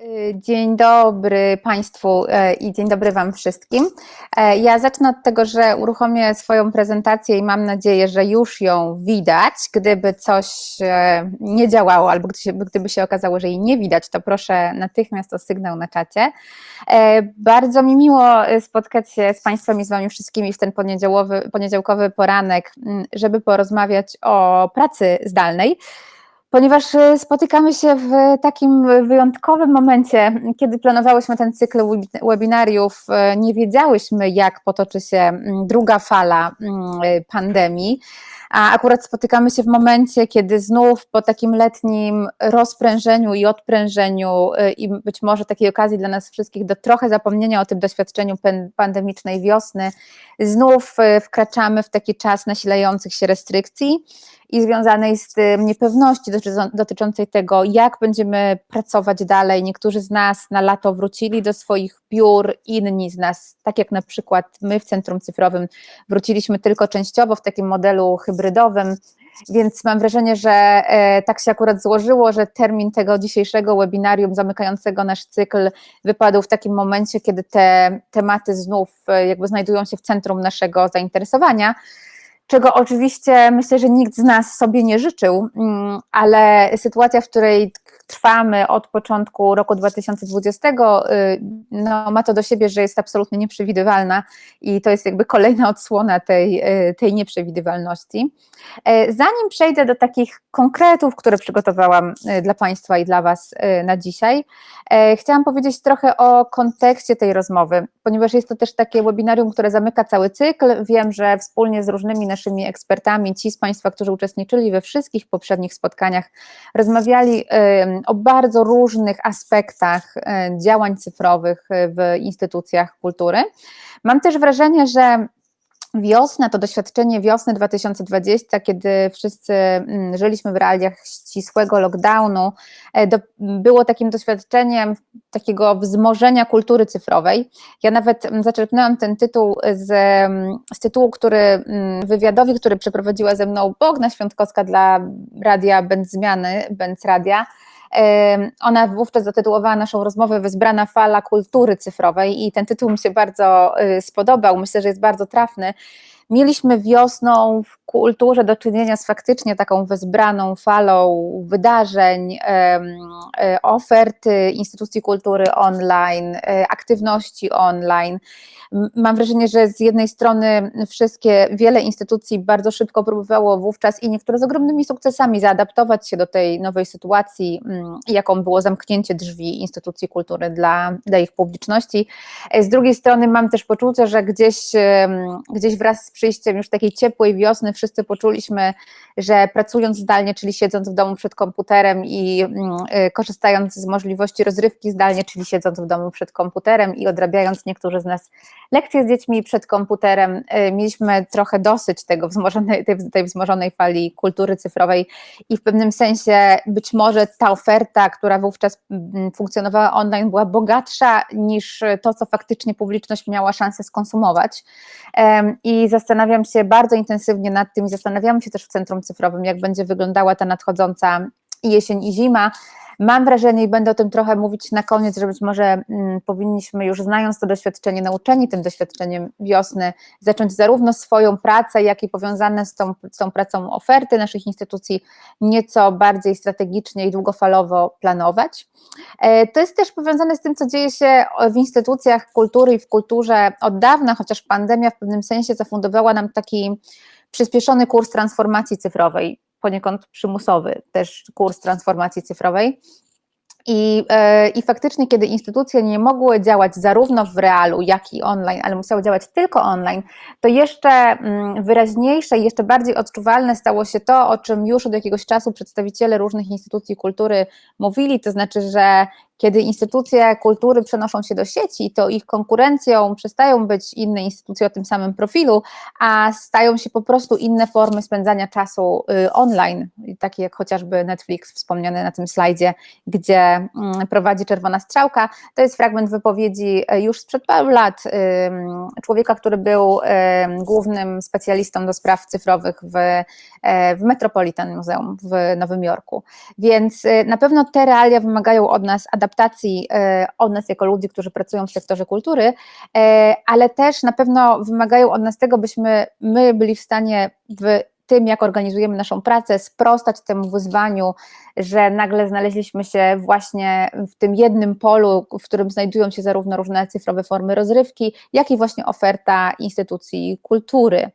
Y, dzień dobry Państwu y, i dzień dobry Wam wszystkim. Y, ja zacznę od tego, że uruchomię swoją prezentację i mam nadzieję, że już ją widać. Gdyby coś nie działało albo gdyby się okazało, że jej nie widać, to proszę natychmiast o sygnał na czacie. Bardzo mi miło spotkać się z Państwem i z Wami wszystkimi w ten poniedziałkowy poranek, żeby porozmawiać o pracy zdalnej ponieważ y, spotykamy się w takim wyjątkowym momencie, kiedy planowałyśmy ten cykl webinariów, y, nie wiedziałyśmy, jak potoczy się mm, druga fala mm, y, pandemii. A akurat spotykamy się w momencie, kiedy znów po takim letnim rozprężeniu i odprężeniu i być może takiej okazji dla nas wszystkich do trochę zapomnienia o tym doświadczeniu pandemicznej wiosny, znów wkraczamy w taki czas nasilających się restrykcji i związanej z tym niepewności dotyczącej tego, jak będziemy pracować dalej. Niektórzy z nas na lato wrócili do swoich biur, inni z nas, tak jak na przykład my w Centrum Cyfrowym, wróciliśmy tylko częściowo w takim modelu hybrydowym. Więc mam wrażenie, że e, tak się akurat złożyło, że termin tego dzisiejszego webinarium zamykającego nasz cykl wypadł w takim momencie, kiedy te tematy znów e, jakby znajdują się w centrum naszego zainteresowania czego oczywiście myślę, że nikt z nas sobie nie życzył, mm, ale sytuacja, w której trwamy od początku roku 2020, y, no, ma to do siebie, że jest absolutnie nieprzewidywalna i to jest jakby kolejna odsłona tej, y, tej nieprzewidywalności. E, zanim przejdę do takich konkretów, które przygotowałam y, dla Państwa i dla Was na dzisiaj, e, chciałam powiedzieć trochę o kontekście tej rozmowy, ponieważ jest to też takie webinarium, które zamyka cały cykl. Wiem, że wspólnie z różnymi naszymi ekspertami, ci z Państwa, którzy uczestniczyli we wszystkich poprzednich spotkaniach, rozmawiali o bardzo różnych aspektach e, działań cyfrowych w instytucjach kultury. Mam też wrażenie, że wiosna, to doświadczenie wiosny 2020, kiedy wszyscy mm, żyliśmy w realiach ścisłego lockdownu, e, do, było takim doświadczeniem takiego wzmożenia kultury cyfrowej. Ja nawet mm, zaczerpnęłam ten tytuł z, mm, z tytułu, który wywiadowi, który przeprowadziła ze mną Bogna Świątkowska dla radia Będ Zmiany, Będ Radia, ona wówczas zatytułowała naszą rozmowę Wezbrana fala kultury cyfrowej i ten tytuł mi się bardzo y, spodobał, myślę, że jest bardzo trafny. Mieliśmy wiosną w kulturze do czynienia z faktycznie taką wezbraną falą wydarzeń, e, oferty instytucji kultury online, e, aktywności online. Mam wrażenie, że z jednej strony wszystkie, wiele instytucji bardzo szybko próbowało wówczas i niektóre z ogromnymi sukcesami zaadaptować się do tej nowej sytuacji, jaką było zamknięcie drzwi instytucji kultury dla, dla ich publiczności. E, z drugiej strony mam też poczucie, że gdzieś, gdzieś wraz z przyjściem już takiej ciepłej wiosny wszyscy poczuliśmy, że pracując zdalnie, czyli siedząc w domu przed komputerem i mm, y, korzystając z możliwości rozrywki zdalnie, czyli siedząc w domu przed komputerem i odrabiając niektórzy z nas lekcje z dziećmi przed komputerem, y, mieliśmy trochę dosyć tego wzmożonej, tej, tej wzmożonej fali kultury cyfrowej i w pewnym sensie być może ta oferta, która wówczas mm, funkcjonowała online, była bogatsza niż to, co faktycznie publiczność miała szansę skonsumować. I zastanawiam się bardzo intensywnie nad tym i zastanawiamy się też w Centrum Cyfrowym, jak będzie wyglądała ta nadchodząca jesień i zima. Mam wrażenie i będę o tym trochę mówić na koniec, że być może mm, powinniśmy już znając to doświadczenie, nauczeni tym doświadczeniem wiosny, zacząć zarówno swoją pracę, jak i powiązane z tą, z tą pracą oferty naszych instytucji nieco bardziej strategicznie i długofalowo planować. E, to jest też powiązane z tym, co dzieje się w instytucjach kultury i w kulturze od dawna, chociaż pandemia w pewnym sensie zafundowała nam taki przyspieszony kurs transformacji cyfrowej, poniekąd przymusowy też kurs transformacji cyfrowej. I, e, I faktycznie, kiedy instytucje nie mogły działać zarówno w realu, jak i online, ale musiały działać tylko online, to jeszcze mm, wyraźniejsze i jeszcze bardziej odczuwalne stało się to, o czym już od jakiegoś czasu przedstawiciele różnych instytucji kultury mówili, to znaczy, że kiedy instytucje kultury przenoszą się do sieci, to ich konkurencją przestają być inne instytucje o tym samym profilu, a stają się po prostu inne formy spędzania czasu y, online, takie jak chociażby Netflix wspomniany na tym slajdzie, gdzie mm, prowadzi czerwona strzałka. To jest fragment wypowiedzi y, już sprzed paru lat człowieka, który był głównym specjalistą do spraw cyfrowych w, e, w Metropolitan Museum w Nowym Jorku. Więc y, na pewno te realia wymagają od nas adaptacji adaptacji od nas jako ludzi, którzy pracują w sektorze kultury, ale też na pewno wymagają od nas tego, byśmy my byli w stanie w tym, jak organizujemy naszą pracę, sprostać temu wyzwaniu, że nagle znaleźliśmy się właśnie w tym jednym polu, w którym znajdują się zarówno różne cyfrowe formy rozrywki, jak i właśnie oferta instytucji kultury.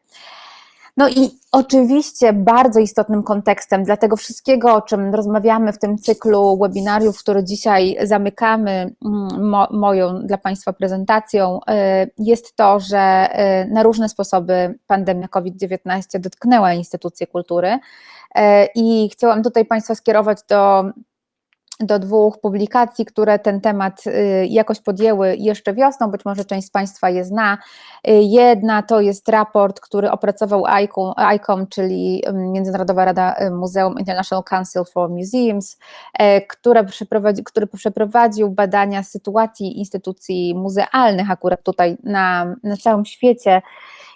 No i oczywiście bardzo istotnym kontekstem dla tego wszystkiego, o czym rozmawiamy w tym cyklu webinariów, który dzisiaj zamykamy mm, mo moją dla Państwa prezentacją, y, jest to, że y, na różne sposoby pandemia COVID-19 dotknęła instytucje kultury. Y, I chciałam tutaj Państwa skierować do do dwóch publikacji, które ten temat y, jakoś podjęły jeszcze wiosną, być może część z Państwa je zna. Y, jedna to jest raport, który opracował ICOM, ICOM czyli Międzynarodowa Rada y, Muzeum International Council for Museums, przeprowadzi, który przeprowadził badania sytuacji instytucji muzealnych akurat tutaj na, na całym świecie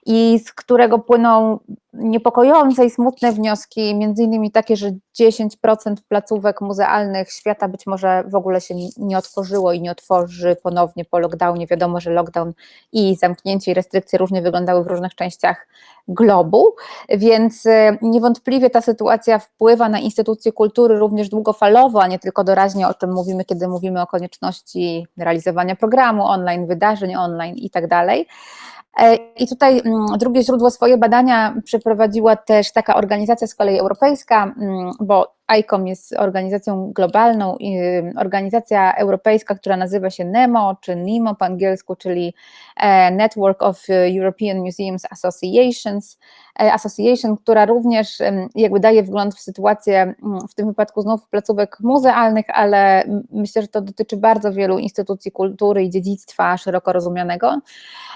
i z którego płyną niepokojące i smutne wnioski, między innymi takie, że 10% placówek muzealnych świata być może w ogóle się nie otworzyło i nie otworzy ponownie po lockdownie. Wiadomo, że lockdown i zamknięcie i restrykcje różnie wyglądały w różnych częściach globu, więc e, niewątpliwie ta sytuacja wpływa na instytucje kultury również długofalowo, a nie tylko doraźnie, o czym mówimy, kiedy mówimy o konieczności realizowania programu online, wydarzeń online i tak I tutaj mm, drugie źródło swoje badania przeprowadziła też taka organizacja z kolei europejska, mm, bo ICOM jest organizacją globalną, organizacja europejska, która nazywa się NEMO, czy NIMO po angielsku, czyli e, Network of European Museums Associations, e, Association, która również jakby daje wgląd w sytuację, w tym wypadku znów placówek muzealnych, ale myślę, że to dotyczy bardzo wielu instytucji kultury i dziedzictwa szeroko rozumianego,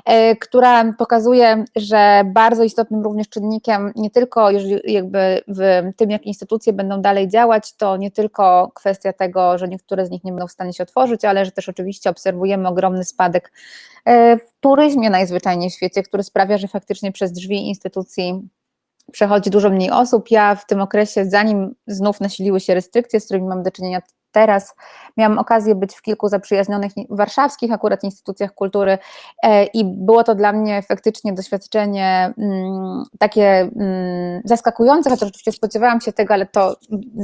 e, która pokazuje, że bardzo istotnym również czynnikiem, nie tylko jakby w tym, jak instytucje będą dalej dalej działać, to nie tylko kwestia tego, że niektóre z nich nie będą w stanie się otworzyć, ale że też oczywiście obserwujemy ogromny spadek e, w turyzmie najzwyczajniej w świecie, który sprawia, że faktycznie przez drzwi instytucji przechodzi dużo mniej osób. Ja w tym okresie, zanim znów nasiliły się restrykcje, z którymi mam do czynienia teraz. Miałam okazję być w kilku zaprzyjaźnionych warszawskich akurat instytucjach kultury e, i było to dla mnie faktycznie doświadczenie mm, takie mm, zaskakujące, chociaż oczywiście spodziewałam się tego, ale to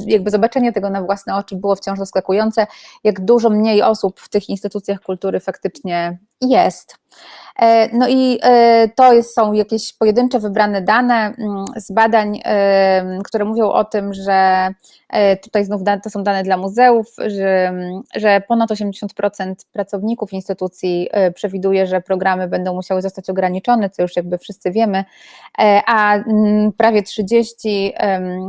jakby zobaczenie tego na własne oczy było wciąż zaskakujące, jak dużo mniej osób w tych instytucjach kultury faktycznie jest. E, no i e, to są jakieś pojedyncze wybrane dane mm, z badań, które mówią o tym, że e, tutaj znów to są dane dla muzeów, że, że ponad 80% pracowników instytucji przewiduje, że programy będą musiały zostać ograniczone, co już jakby wszyscy wiemy, a mm, prawie 30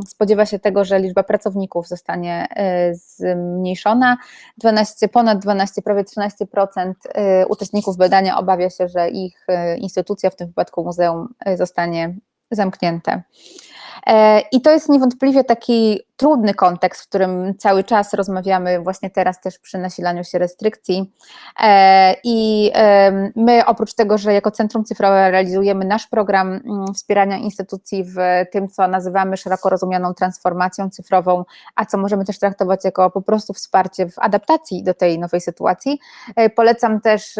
spodziewa się tego, że liczba pracowników zostanie zmniejszona, 12, ponad 12, prawie 13% uczestników badania obawia się, że że ich e, instytucja, w tym wypadku muzeum, e, zostanie zamknięte. E, I to jest niewątpliwie taki trudny kontekst, w którym cały czas rozmawiamy właśnie teraz też przy nasilaniu się restrykcji. E, I my oprócz tego, że jako Centrum Cyfrowe realizujemy nasz program mm, wspierania instytucji w tym, co nazywamy szeroko rozumianą transformacją cyfrową, a co możemy też traktować jako po prostu wsparcie w adaptacji do tej nowej sytuacji. E, polecam też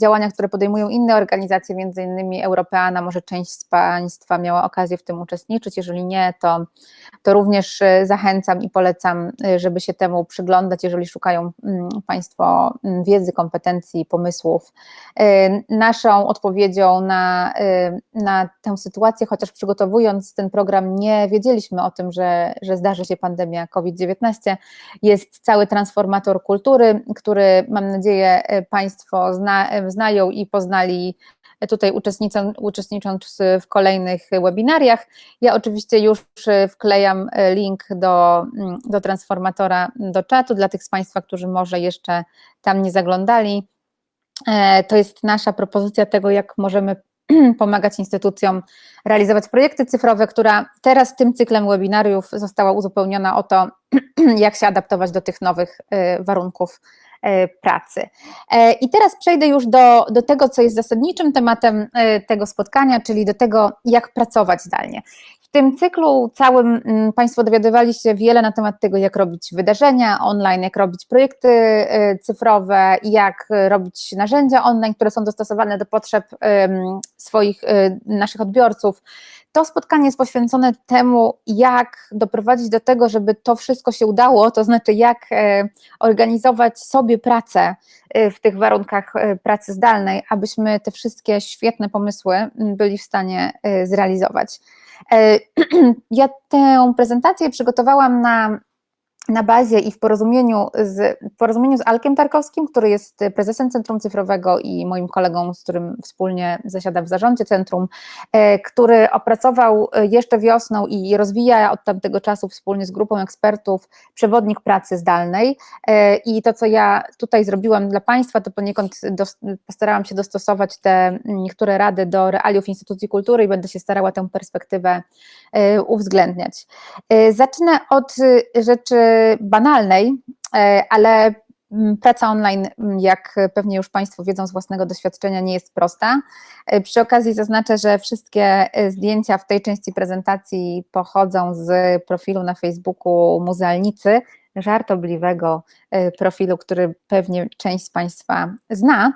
działania, które podejmują inne organizacje, między innymi Europeana, może część z Państwa miała okazję w tym uczestniczyć, jeżeli nie, to, to również e, zachęcam i polecam, y, żeby się temu przyglądać, jeżeli szukają mm, Państwo mm, wiedzy, kompetencji, pomysłów. Y, naszą odpowiedzią na, y, na tę sytuację, chociaż przygotowując ten program, nie wiedzieliśmy o tym, że, że zdarzy się pandemia COVID-19, jest cały transformator kultury, który mam nadzieję Państwo zna, znają i poznali tutaj uczestnicząc, w kolejnych webinariach. Ja oczywiście już wklejam link do, do transformatora do czatu dla tych z Państwa, którzy może jeszcze tam nie zaglądali. E, to jest nasza propozycja tego, jak możemy pomagać instytucjom realizować projekty cyfrowe, która teraz tym cyklem webinariów została uzupełniona o to, jak się adaptować do tych nowych e, warunków E, pracy. E, I teraz przejdę już do, do tego, co jest zasadniczym tematem e, tego spotkania, czyli do tego, jak pracować zdalnie. Tym cyklu całym mm, Państwo dowiadywali się wiele na temat tego, jak robić wydarzenia online, jak robić projekty y, cyfrowe, jak robić narzędzia online, które są dostosowane do potrzeb swoich, y, naszych odbiorców. To spotkanie jest poświęcone temu, jak doprowadzić do tego, żeby to wszystko się udało, to znaczy jak e, organizować sobie pracę w tych warunkach pracy zdalnej, abyśmy te wszystkie świetne pomysły byli w stanie zrealizować. Ja tę prezentację przygotowałam na na bazie i w porozumieniu z, porozumieniu z Alkiem Tarkowskim, który jest prezesem Centrum Cyfrowego i moim kolegą, z którym wspólnie zasiada w zarządzie centrum, e, który opracował jeszcze wiosną i rozwija od tamtego czasu wspólnie z grupą ekspertów przewodnik pracy zdalnej. E, I to, co ja tutaj zrobiłam dla Państwa, to poniekąd postarałam się dostosować te niektóre rady do realiów instytucji kultury i będę się starała tę perspektywę e, uwzględniać. Zacznę od rzeczy banalnej, e, ale mm, praca online, mm, jak pewnie już Państwo wiedzą z własnego doświadczenia, nie jest prosta. E, przy okazji zaznaczę, że wszystkie e, zdjęcia w tej części prezentacji pochodzą z profilu na Facebooku Muzealnicy, żartobliwego profilu, który pewnie część z Państwa zna.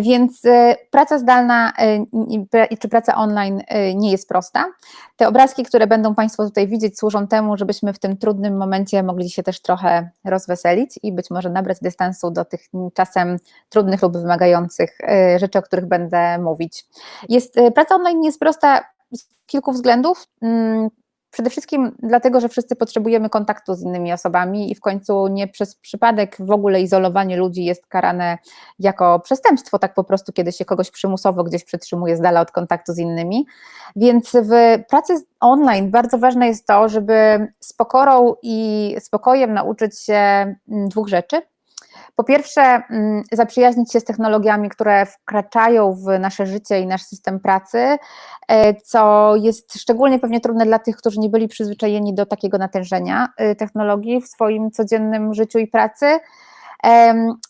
Więc e, praca zdalna e, czy praca online e, nie jest prosta. Te obrazki, które będą Państwo tutaj widzieć, służą temu, żebyśmy w tym trudnym momencie mogli się też trochę rozweselić i być może nabrać dystansu do tych czasem trudnych lub wymagających rzeczy, o których będę mówić. Jest, praca online nie jest prosta z kilku względów. Przede wszystkim dlatego, że wszyscy potrzebujemy kontaktu z innymi osobami i w końcu nie przez przypadek w ogóle izolowanie ludzi jest karane jako przestępstwo, tak po prostu, kiedy się kogoś przymusowo gdzieś przetrzymuje z dala od kontaktu z innymi. Więc w pracy online bardzo ważne jest to, żeby z pokorą i spokojem nauczyć się mm, dwóch rzeczy. Po pierwsze, mm, zaprzyjaźnić się z technologiami, które wkraczają w nasze życie i nasz system pracy, e, co jest szczególnie pewnie trudne dla tych, którzy nie byli przyzwyczajeni do takiego natężenia e, technologii w swoim codziennym życiu i pracy.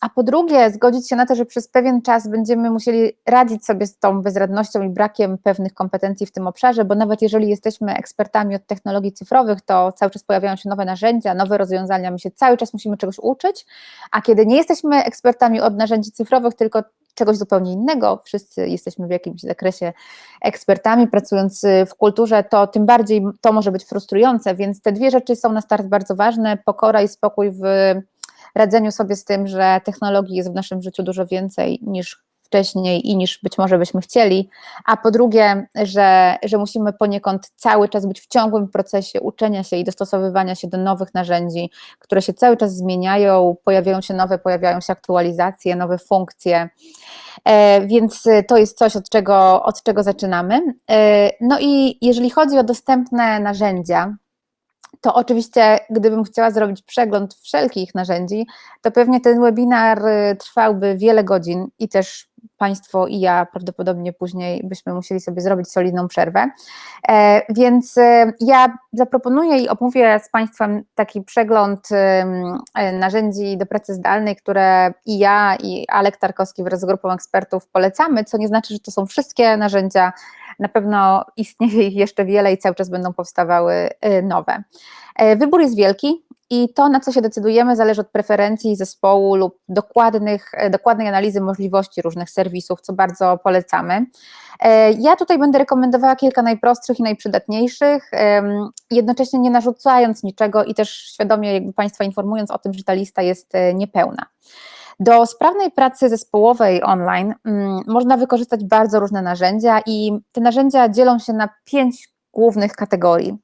A po drugie, zgodzić się na to, że przez pewien czas będziemy musieli radzić sobie z tą bezradnością i brakiem pewnych kompetencji w tym obszarze, bo nawet jeżeli jesteśmy ekspertami od technologii cyfrowych, to cały czas pojawiają się nowe narzędzia, nowe rozwiązania, my się cały czas musimy czegoś uczyć, a kiedy nie jesteśmy ekspertami od narzędzi cyfrowych, tylko czegoś zupełnie innego, wszyscy jesteśmy w jakimś zakresie ekspertami, pracując w kulturze, to tym bardziej to może być frustrujące, więc te dwie rzeczy są na start bardzo ważne, pokora i spokój w radzeniu sobie z tym, że technologii jest w naszym życiu dużo więcej niż wcześniej i niż być może byśmy chcieli, a po drugie, że, że musimy poniekąd cały czas być w ciągłym procesie uczenia się i dostosowywania się do nowych narzędzi, które się cały czas zmieniają, pojawiają się nowe, pojawiają się aktualizacje, nowe funkcje, e, więc to jest coś, od czego, od czego zaczynamy. E, no i jeżeli chodzi o dostępne narzędzia, to oczywiście, gdybym chciała zrobić przegląd wszelkich narzędzi, to pewnie ten webinar y, trwałby wiele godzin i też Państwo i ja prawdopodobnie później byśmy musieli sobie zrobić solidną przerwę. E, więc y, ja zaproponuję i omówię z Państwem taki przegląd e, narzędzi do pracy zdalnej, które i ja, i Alek Tarkowski wraz z grupą ekspertów polecamy, co nie znaczy, że to są wszystkie narzędzia, na pewno istnieje ich jeszcze wiele i cały czas będą powstawały y, nowe. E, wybór jest wielki i to, na co się decydujemy, zależy od preferencji zespołu lub dokładnych, e, dokładnej analizy możliwości różnych serwisów, co bardzo polecamy. E, ja tutaj będę rekomendowała kilka najprostszych i najprzydatniejszych, jednocześnie nie narzucając niczego i też świadomie jakby Państwa informując o tym, że ta lista jest niepełna. Do sprawnej pracy zespołowej online mm, można wykorzystać bardzo różne narzędzia i te narzędzia dzielą się na pięć głównych kategorii.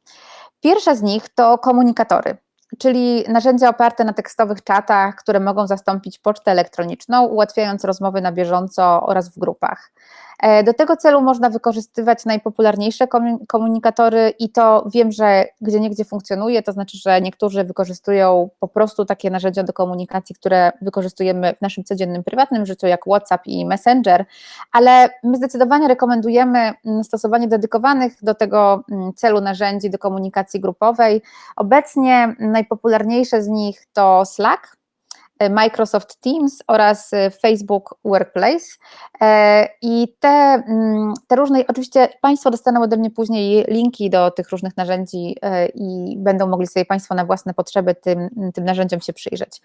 Pierwsza z nich to komunikatory, czyli narzędzia oparte na tekstowych czatach, które mogą zastąpić pocztę elektroniczną, ułatwiając rozmowy na bieżąco oraz w grupach. E, do tego celu można wykorzystywać najpopularniejsze komunikatory i to wiem, że gdzie niegdzie funkcjonuje, to znaczy, że niektórzy wykorzystują po prostu takie narzędzia do komunikacji, które wykorzystujemy w naszym codziennym prywatnym życiu, jak WhatsApp i Messenger, ale my zdecydowanie rekomendujemy mm, stosowanie dedykowanych do tego mm, celu narzędzi do komunikacji grupowej. Obecnie najpopularniejsze z nich to Slack, Microsoft Teams oraz Facebook Workplace. I te, mm, te różne, oczywiście Państwo dostaną ode mnie później linki do tych różnych narzędzi i będą mogli sobie Państwo na własne potrzeby tym, tym narzędziom się przyjrzeć.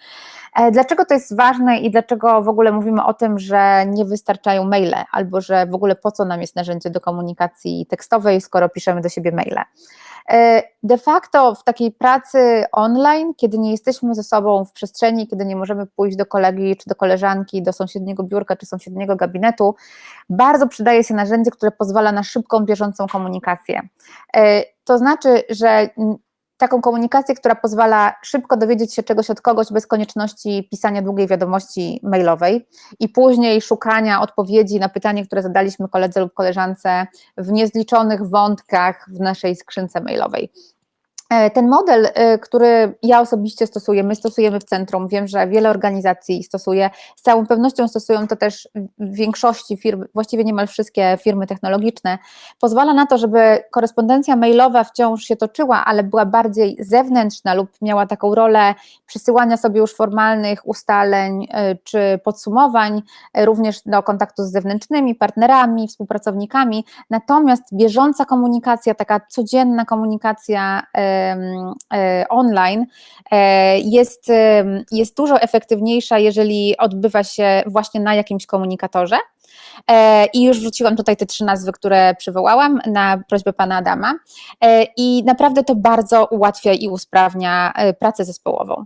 Dlaczego to jest ważne i dlaczego w ogóle mówimy o tym, że nie wystarczają maile, albo że w ogóle po co nam jest narzędzie do komunikacji tekstowej, skoro piszemy do siebie maile? E, de facto w takiej pracy online, kiedy nie jesteśmy ze sobą w przestrzeni, kiedy nie możemy pójść do kolegi czy do koleżanki, do sąsiedniego biurka czy sąsiedniego gabinetu, bardzo przydaje się narzędzie, które pozwala na szybką, bieżącą komunikację. E, to znaczy, że taką komunikację, która pozwala szybko dowiedzieć się czegoś od kogoś bez konieczności pisania długiej wiadomości mailowej i później szukania odpowiedzi na pytanie, które zadaliśmy koledze lub koleżance w niezliczonych wątkach w naszej skrzynce mailowej. E, ten model, e, który ja osobiście stosuję, my stosujemy w centrum, wiem, że wiele organizacji stosuje, z całą pewnością stosują to też w większości firm, właściwie niemal wszystkie firmy technologiczne, pozwala na to, żeby korespondencja mailowa wciąż się toczyła, ale była bardziej zewnętrzna lub miała taką rolę przysyłania sobie już formalnych ustaleń e, czy podsumowań, również do kontaktu z zewnętrznymi partnerami, współpracownikami, natomiast bieżąca komunikacja, taka codzienna komunikacja, online e, jest, jest dużo efektywniejsza, jeżeli odbywa się właśnie na jakimś komunikatorze. E, I już wrzuciłam tutaj te trzy nazwy, które przywołałam na prośbę pana Adama. I naprawdę to bardzo ułatwia i usprawnia pracę zespołową.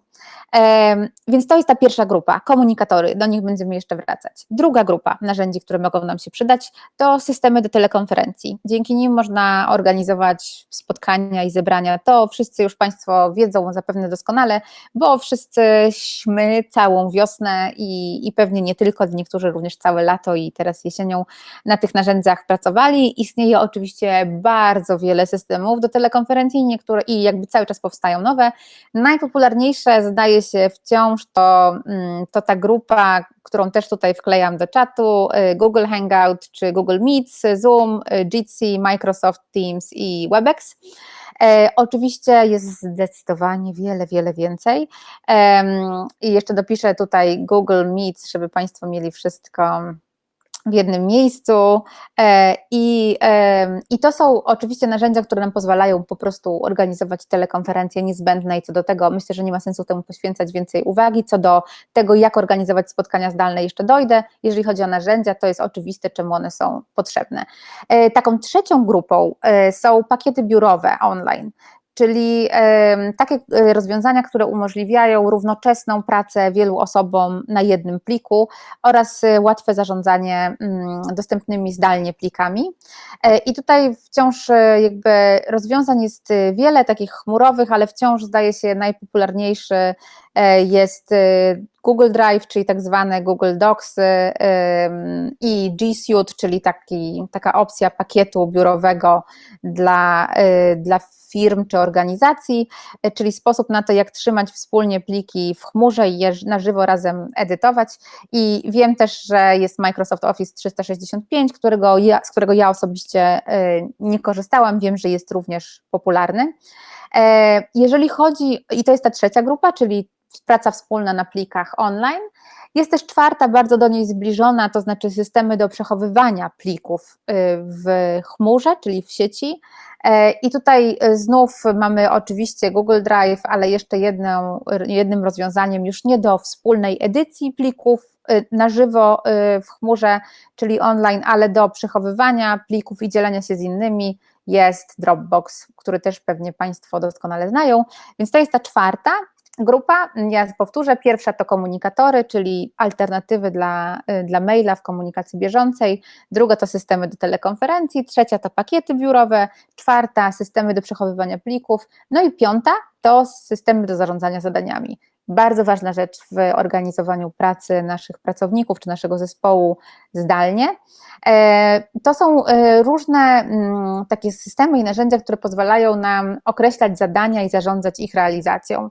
Więc to jest ta pierwsza grupa, komunikatory, do nich będziemy jeszcze wracać. Druga grupa narzędzi, które mogą nam się przydać, to systemy do telekonferencji. Dzięki nim można organizować spotkania i zebrania. To wszyscy już Państwo wiedzą zapewne doskonale, bo wszyscyśmy całą wiosnę i, i pewnie nie tylko, niektórzy również całe lato i teraz jesienią na tych narzędziach pracowali. Istnieje oczywiście bardzo wiele systemów do telekonferencji niektóre, i jakby cały czas powstają nowe. Najpopularniejsze zdaje się wciąż to, mm, to ta grupa, którą też tutaj wklejam do czatu, y, Google Hangout czy Google Meets, Zoom, y, Jitsi, Microsoft Teams i WebEx. E, oczywiście jest zdecydowanie wiele, wiele więcej. I jeszcze dopiszę tutaj Google Meets, żeby Państwo mieli wszystko w jednym miejscu e, i, i to są oczywiście narzędzia, które nam pozwalają po prostu organizować telekonferencje niezbędne i co do tego myślę, że nie ma sensu temu poświęcać więcej uwagi, co do tego jak organizować spotkania zdalne jeszcze dojdę, jeżeli chodzi o narzędzia to jest oczywiste czemu one są potrzebne. E, taką trzecią grupą e, są pakiety biurowe online, czyli takie e, rozwiązania, które umożliwiają równoczesną pracę wielu osobom na jednym pliku oraz e, łatwe zarządzanie mm, dostępnymi zdalnie plikami. E, I tutaj wciąż jakby rozwiązań jest wiele, takich chmurowych, ale wciąż zdaje się najpopularniejszy jest Google Drive, czyli tak zwane Google Docs i G Suite, czyli taki, taka opcja pakietu biurowego dla, dla firm czy organizacji, e, czyli sposób na to, jak trzymać wspólnie pliki w chmurze i je na żywo razem edytować. I wiem też, że jest Microsoft Office 365, którego ja, z którego ja osobiście e, nie korzystałam, wiem, że jest również popularny. E, jeżeli chodzi, i to jest ta trzecia grupa, czyli praca wspólna na plikach online, jest też czwarta, bardzo do niej zbliżona, to znaczy systemy do przechowywania plików y, w chmurze, czyli w sieci. E, I tutaj y, znów mamy oczywiście Google Drive, ale jeszcze jedną, jednym rozwiązaniem już nie do wspólnej edycji plików y, na żywo w chmurze, czyli online, ale do przechowywania plików i dzielenia się z innymi jest Dropbox, który też pewnie Państwo doskonale znają. Więc to jest ta czwarta grupa. Ja powtórzę, pierwsza to komunikatory, czyli alternatywy dla, y, dla maila w komunikacji bieżącej, druga to systemy do telekonferencji, trzecia to pakiety biurowe, czwarta systemy do przechowywania plików, no i piąta to systemy do zarządzania zadaniami. Bardzo ważna rzecz w organizowaniu pracy naszych pracowników czy naszego zespołu zdalnie. E, to są e, różne mm, takie systemy i narzędzia, które pozwalają nam określać zadania i zarządzać ich realizacją.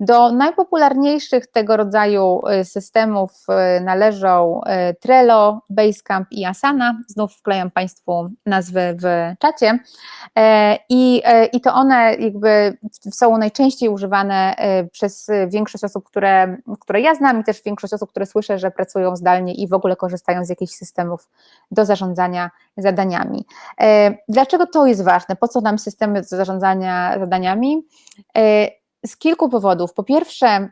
Do najpopularniejszych tego rodzaju e, systemów należą Trello, Basecamp i Asana. Znów wklejam Państwu nazwy w czacie. I, I to one jakby są najczęściej używane przez większość osób, które, które ja znam i też większość osób, które słyszę, że pracują zdalnie i w ogóle korzystają z jakichś systemów do zarządzania zadaniami. E, dlaczego to jest ważne? Po co nam systemy do zarządzania zadaniami? Z kilku powodów. Po pierwsze,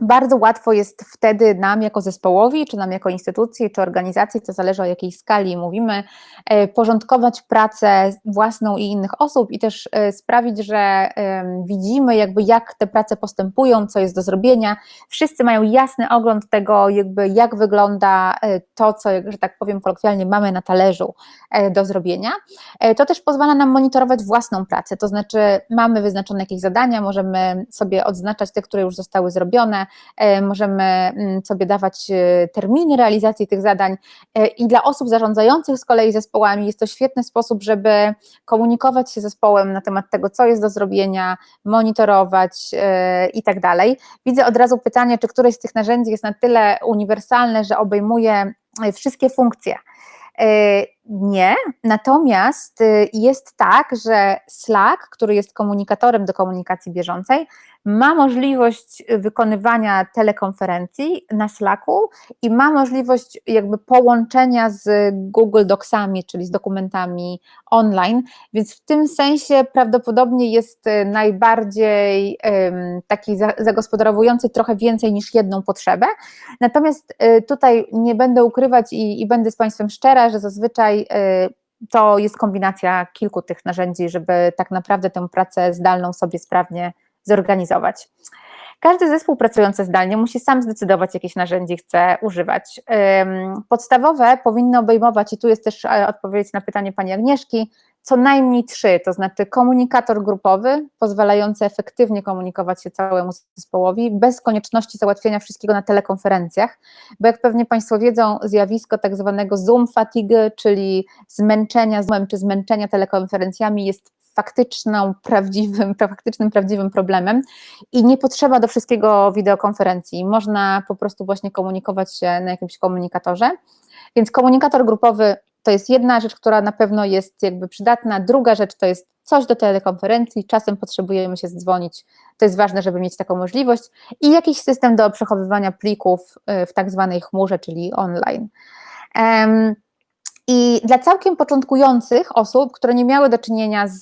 bardzo łatwo jest wtedy nam jako zespołowi, czy nam jako instytucji, czy organizacji, to zależy o jakiej skali mówimy, e, porządkować pracę własną i innych osób i też e, sprawić, że widzimy jakby jak te prace postępują, co jest do zrobienia. Wszyscy mają jasny ogląd tego jakby jak wygląda e, to, co, że tak powiem kolokwialnie, mamy na talerzu do zrobienia. To też pozwala nam monitorować własną pracę, to znaczy mamy wyznaczone jakieś zadania, możemy sobie odznaczać te, które już zostały zrobione, możemy mm, sobie dawać e, terminy realizacji tych zadań e, i dla osób zarządzających z kolei zespołami jest to świetny sposób, żeby komunikować się zespołem na temat tego, co jest do zrobienia, monitorować i tak dalej. Widzę od razu pytanie, czy któreś z tych narzędzi jest na tyle uniwersalne, że obejmuje wszystkie funkcje. Nie, natomiast jest tak, że Slack, który jest komunikatorem do komunikacji bieżącej, ma możliwość wykonywania telekonferencji na Slacku i ma możliwość jakby połączenia z Google Docsami, czyli z dokumentami online, więc w tym sensie prawdopodobnie jest najbardziej taki zagospodarowujący trochę więcej niż jedną potrzebę. Natomiast y, tutaj nie będę ukrywać i, i będę z Państwem szczera, że zazwyczaj y, to jest kombinacja kilku tych narzędzi, żeby tak naprawdę tę pracę zdalną sobie sprawnie zorganizować. Każdy zespół pracujący zdalnie musi sam zdecydować, jakieś narzędzie chce używać. Podstawowe powinny obejmować, i tu jest też e, odpowiedź na pytanie pani Agnieszki, co najmniej trzy, to znaczy komunikator grupowy, pozwalający efektywnie komunikować się całemu zespołowi, bez konieczności załatwienia wszystkiego na telekonferencjach, bo jak pewnie Państwo wiedzą, zjawisko tak zwanego Zoom fatigue, czyli zmęczenia Zoomem czy zmęczenia telekonferencjami jest faktyczną, prawdziwym, faktycznym, prawdziwym problemem i nie potrzeba do wszystkiego wideokonferencji. Można po prostu właśnie komunikować się na jakimś komunikatorze. Więc komunikator grupowy to jest jedna rzecz, która na pewno jest jakby przydatna. Druga rzecz to jest coś do telekonferencji, czasem potrzebujemy się zdzwonić. To jest ważne, żeby mieć taką możliwość i jakiś system do przechowywania plików y, w tak zwanej chmurze, czyli online. I dla całkiem początkujących osób, które nie miały do czynienia z,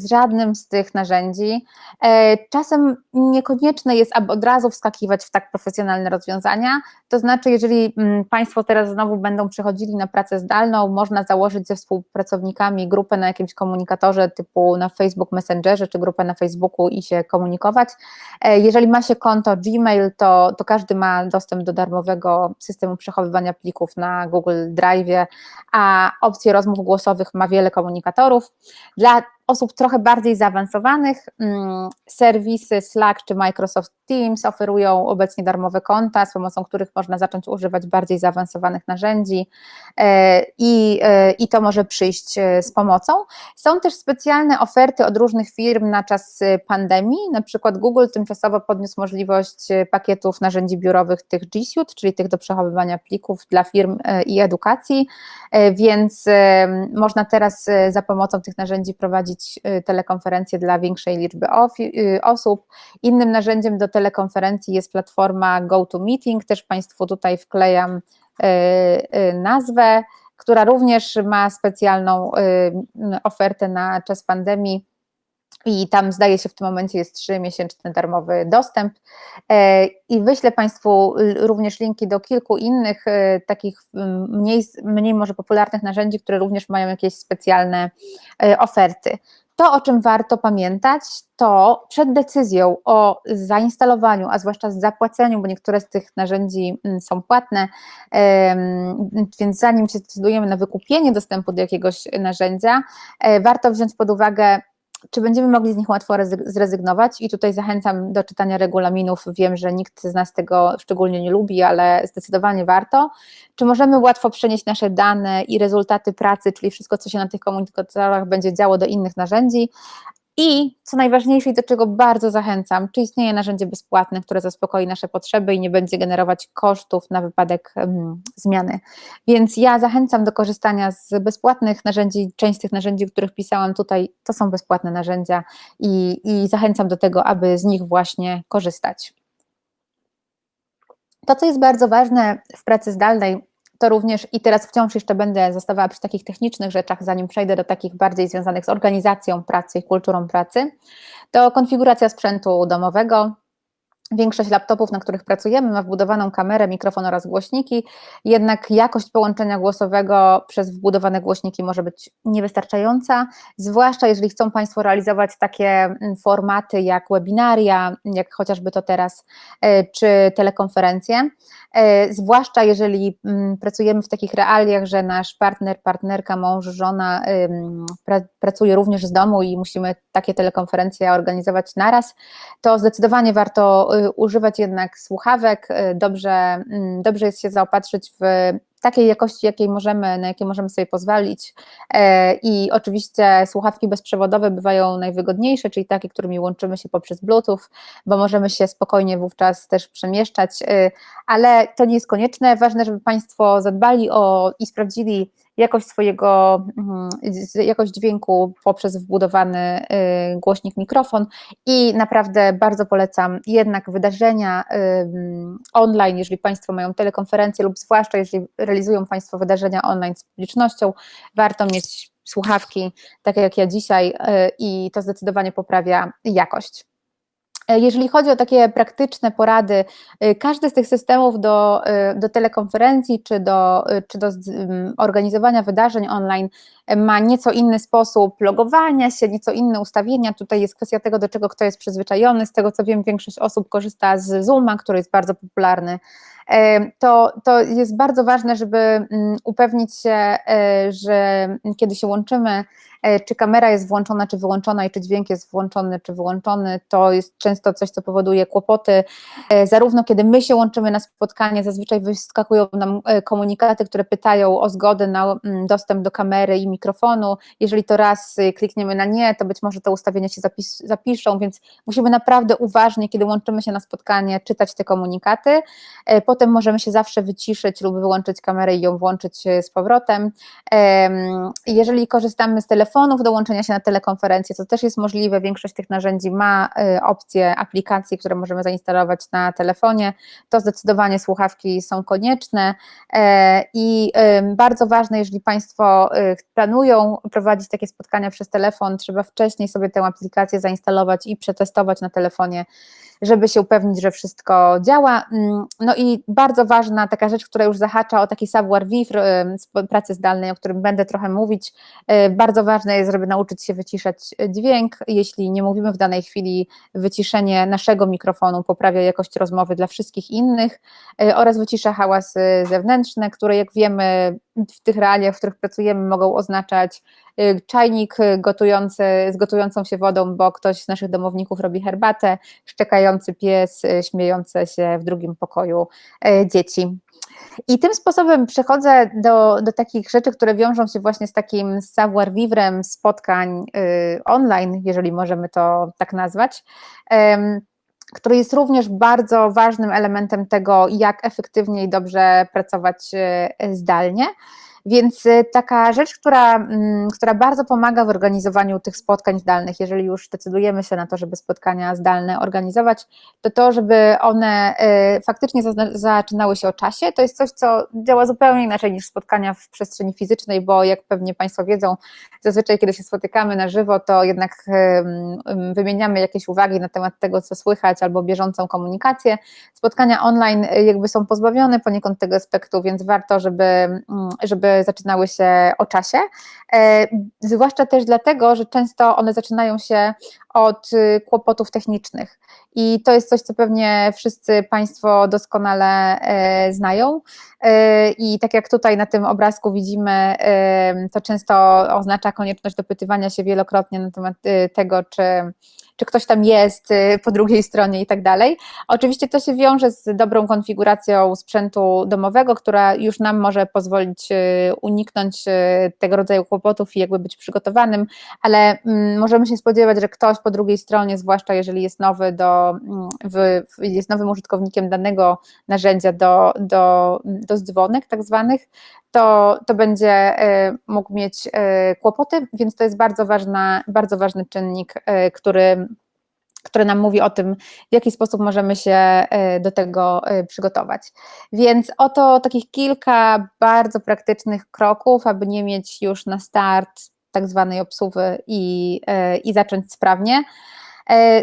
z żadnym z tych narzędzi, e, czasem niekonieczne jest, aby od razu wskakiwać w tak profesjonalne rozwiązania. To znaczy, jeżeli mm, Państwo teraz znowu będą przychodzili na pracę zdalną, można założyć ze współpracownikami grupę na jakimś komunikatorze typu na Facebook Messengerze czy grupę na Facebooku i się komunikować. E, jeżeli ma się konto Gmail, to, to każdy ma dostęp do darmowego systemu przechowywania plików na Google Drive, a opcję rozmów głosowych ma wiele komunikatorów. Dla osób trochę bardziej zaawansowanych. Mm, serwisy Slack czy Microsoft Teams oferują obecnie darmowe konta, z pomocą których można zacząć używać bardziej zaawansowanych narzędzi. E, i, e, i to może przyjść e, z pomocą. Są też specjalne oferty od różnych firm na czas pandemii, na przykład Google tymczasowo podniósł możliwość pakietów narzędzi biurowych tych G Suite, czyli tych do przechowywania plików dla firm i edukacji, więc można teraz za pomocą tych narzędzi prowadzić prowadzić y, telekonferencje dla większej liczby y, osób. Innym narzędziem do telekonferencji jest platforma GoToMeeting, też Państwu tutaj wklejam y, nazwę, która również ma specjalną ofertę na czas pandemii i tam zdaje się w tym momencie jest 3-miesięczny darmowy dostęp e, i wyślę Państwu również linki do kilku innych e, takich mniej, mniej może popularnych narzędzi, które również mają jakieś specjalne e, oferty. To, o czym warto pamiętać, to przed decyzją o zainstalowaniu, a zwłaszcza zapłaceniu, bo niektóre z tych narzędzi są płatne, więc zanim się zdecydujemy na wykupienie dostępu do jakiegoś narzędzia, warto wziąć pod uwagę czy będziemy mogli z nich łatwo zrezygnować? I tutaj zachęcam do czytania regulaminów. Wiem, że nikt z nas tego szczególnie nie lubi, ale zdecydowanie warto. Czy możemy łatwo przenieść nasze dane i rezultaty pracy, czyli wszystko, co się na tych komunikatorach będzie działo do innych narzędzi? I co najważniejsze i do czego bardzo zachęcam, czy istnieje narzędzie bezpłatne, które zaspokoi nasze potrzeby i nie będzie generować kosztów na wypadek zmiany. Więc ja zachęcam do korzystania z bezpłatnych narzędzi. Część z tych narzędzi, o których pisałam tutaj, to są bezpłatne narzędzia i, i zachęcam do tego, aby z nich właśnie korzystać. To, co jest bardzo ważne w pracy zdalnej, to również i teraz wciąż jeszcze będę zostawała przy takich technicznych rzeczach, zanim przejdę do takich bardziej związanych z organizacją pracy i kulturą pracy, to konfiguracja sprzętu domowego, Większość laptopów, na których pracujemy, ma wbudowaną kamerę, mikrofon oraz głośniki, jednak jakość połączenia głosowego przez wbudowane głośniki może być niewystarczająca, zwłaszcza jeżeli chcą Państwo realizować takie mm, formaty jak webinaria, jak chociażby to teraz, e, czy telekonferencje, e, zwłaszcza jeżeli mm, pracujemy w takich realiach, że nasz partner, partnerka, mąż, żona pracuje również z domu i musimy takie telekonferencje organizować naraz, to zdecydowanie warto używać jednak słuchawek, y, dobrze, mm, dobrze jest się zaopatrzyć w takiej jakości, jakiej możemy, na jakie możemy sobie pozwolić. E, I oczywiście słuchawki bezprzewodowe bywają najwygodniejsze, czyli takie, którymi łączymy się poprzez Bluetooth, bo możemy się spokojnie wówczas też przemieszczać, y, ale to nie jest konieczne. Ważne, żeby Państwo zadbali o i sprawdzili jakość swojego, mm, jakość dźwięku poprzez wbudowany y, głośnik mikrofon i naprawdę bardzo polecam jednak wydarzenia online, jeżeli Państwo mają telekonferencje lub zwłaszcza jeżeli realizują Państwo wydarzenia online z publicznością, warto mieć słuchawki, takie jak ja dzisiaj y, i to zdecydowanie poprawia jakość. E, jeżeli chodzi o takie praktyczne porady, e, każdy z tych systemów do, e, do telekonferencji czy do, czy do organizowania wydarzeń online ma nieco inny sposób logowania się, nieco inne ustawienia. Tutaj jest kwestia tego, do czego kto jest przyzwyczajony. Z tego co wiem, większość osób korzysta z Zooma, który jest bardzo popularny. To, to jest bardzo ważne, żeby upewnić się, że kiedy się łączymy, czy kamera jest włączona, czy wyłączona i czy dźwięk jest włączony, czy wyłączony, to jest często coś, co powoduje kłopoty. E, zarówno kiedy my się łączymy na spotkanie, zazwyczaj wyskakują nam e, komunikaty, które pytają o zgodę na mm, dostęp do kamery i mikrofonu. Jeżeli to raz klikniemy na nie, to być może te ustawienia się zapis, zapiszą, więc musimy naprawdę uważnie, kiedy łączymy się na spotkanie, czytać te komunikaty. Potem możemy się zawsze wyciszyć lub wyłączyć kamerę i ją włączyć z powrotem. Jeżeli korzystamy z telefonu, telefonów do łączenia się na telekonferencję, co też jest możliwe. Większość tych narzędzi ma y, opcje aplikacji, które możemy zainstalować na telefonie. To zdecydowanie słuchawki są konieczne e, i bardzo ważne, jeżeli Państwo y, planują prowadzić takie spotkania przez telefon, trzeba wcześniej sobie tę aplikację zainstalować i przetestować na telefonie żeby się upewnić, że wszystko działa. Mm, no i bardzo ważna taka rzecz, która już zahacza o taki savoir-vivre pracy zdalnej, o którym będę trochę mówić. Y, bardzo ważne jest, żeby nauczyć się wyciszać dźwięk. Jeśli nie mówimy w danej chwili, wyciszenie naszego mikrofonu poprawia jakość rozmowy dla wszystkich innych y, oraz wycisza hałasy zewnętrzne, które jak wiemy w tych realiach, w których pracujemy, mogą oznaczać y, czajnik gotujący, z gotującą się wodą, bo ktoś z naszych domowników robi herbatę, szczekający pies, y, śmiejące się w drugim pokoju y, dzieci. I tym sposobem przechodzę do, do takich rzeczy, które wiążą się właśnie z takim savoir-vivre spotkań online, jeżeli możemy to tak nazwać który jest również bardzo ważnym elementem tego, jak efektywnie i dobrze pracować zdalnie. Więc y, taka rzecz, która, mm, która bardzo pomaga w organizowaniu tych spotkań zdalnych, jeżeli już decydujemy się na to, żeby spotkania zdalne organizować, to to, żeby one y, faktycznie zaczynały się o czasie, to jest coś, co działa zupełnie inaczej niż spotkania w przestrzeni fizycznej, bo jak pewnie Państwo wiedzą, zazwyczaj kiedy się spotykamy na żywo, to jednak wymieniamy jakieś uwagi na temat tego, co słychać, albo bieżącą komunikację. Spotkania online y, jakby są pozbawione poniekąd tego aspektu, więc warto, żeby, żeby zaczynały się o czasie, zwłaszcza też dlatego, że często one zaczynają się od kłopotów technicznych. I to jest coś, co pewnie wszyscy Państwo doskonale znają. I tak jak tutaj na tym obrazku widzimy, to często oznacza konieczność dopytywania się wielokrotnie na temat tego, czy czy ktoś tam jest y, po drugiej stronie i tak dalej. Oczywiście to się wiąże z dobrą konfiguracją sprzętu domowego, która już nam może pozwolić y, uniknąć y, tego rodzaju kłopotów i jakby być przygotowanym, ale mm, możemy się spodziewać, że ktoś po drugiej stronie, zwłaszcza jeżeli jest nowy do, mm, jest nowym użytkownikiem danego narzędzia do, do, do dzwonek tak zwanych, to, to będzie mógł mieć kłopoty, więc to jest bardzo, ważna, bardzo ważny czynnik, który który nam mówi o tym, w jaki sposób możemy się e, do tego e, przygotować. Więc oto takich kilka bardzo praktycznych kroków, aby nie mieć już na start tak zwanej obsuwy i, e, i zacząć sprawnie.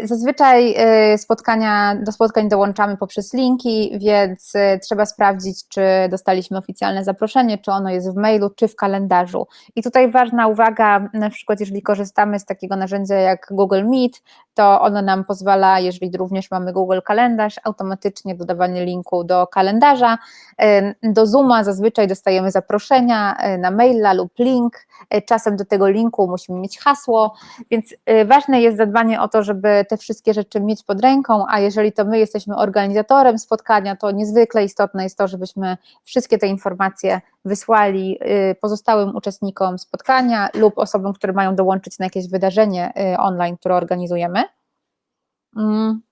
Zazwyczaj spotkania, do spotkań dołączamy poprzez linki, więc trzeba sprawdzić, czy dostaliśmy oficjalne zaproszenie, czy ono jest w mailu, czy w kalendarzu. I tutaj ważna uwaga, na przykład jeżeli korzystamy z takiego narzędzia jak Google Meet, to ono nam pozwala, jeżeli również mamy Google Kalendarz, automatycznie dodawanie linku do kalendarza. Do Zooma zazwyczaj dostajemy zaproszenia na maila lub link. Czasem do tego linku musimy mieć hasło, więc ważne jest zadbanie o to, żeby te wszystkie rzeczy mieć pod ręką, a jeżeli to my jesteśmy organizatorem spotkania, to niezwykle istotne jest to, żebyśmy wszystkie te informacje wysłali y, pozostałym uczestnikom spotkania lub osobom, które mają dołączyć na jakieś wydarzenie y, online, które organizujemy. Mm.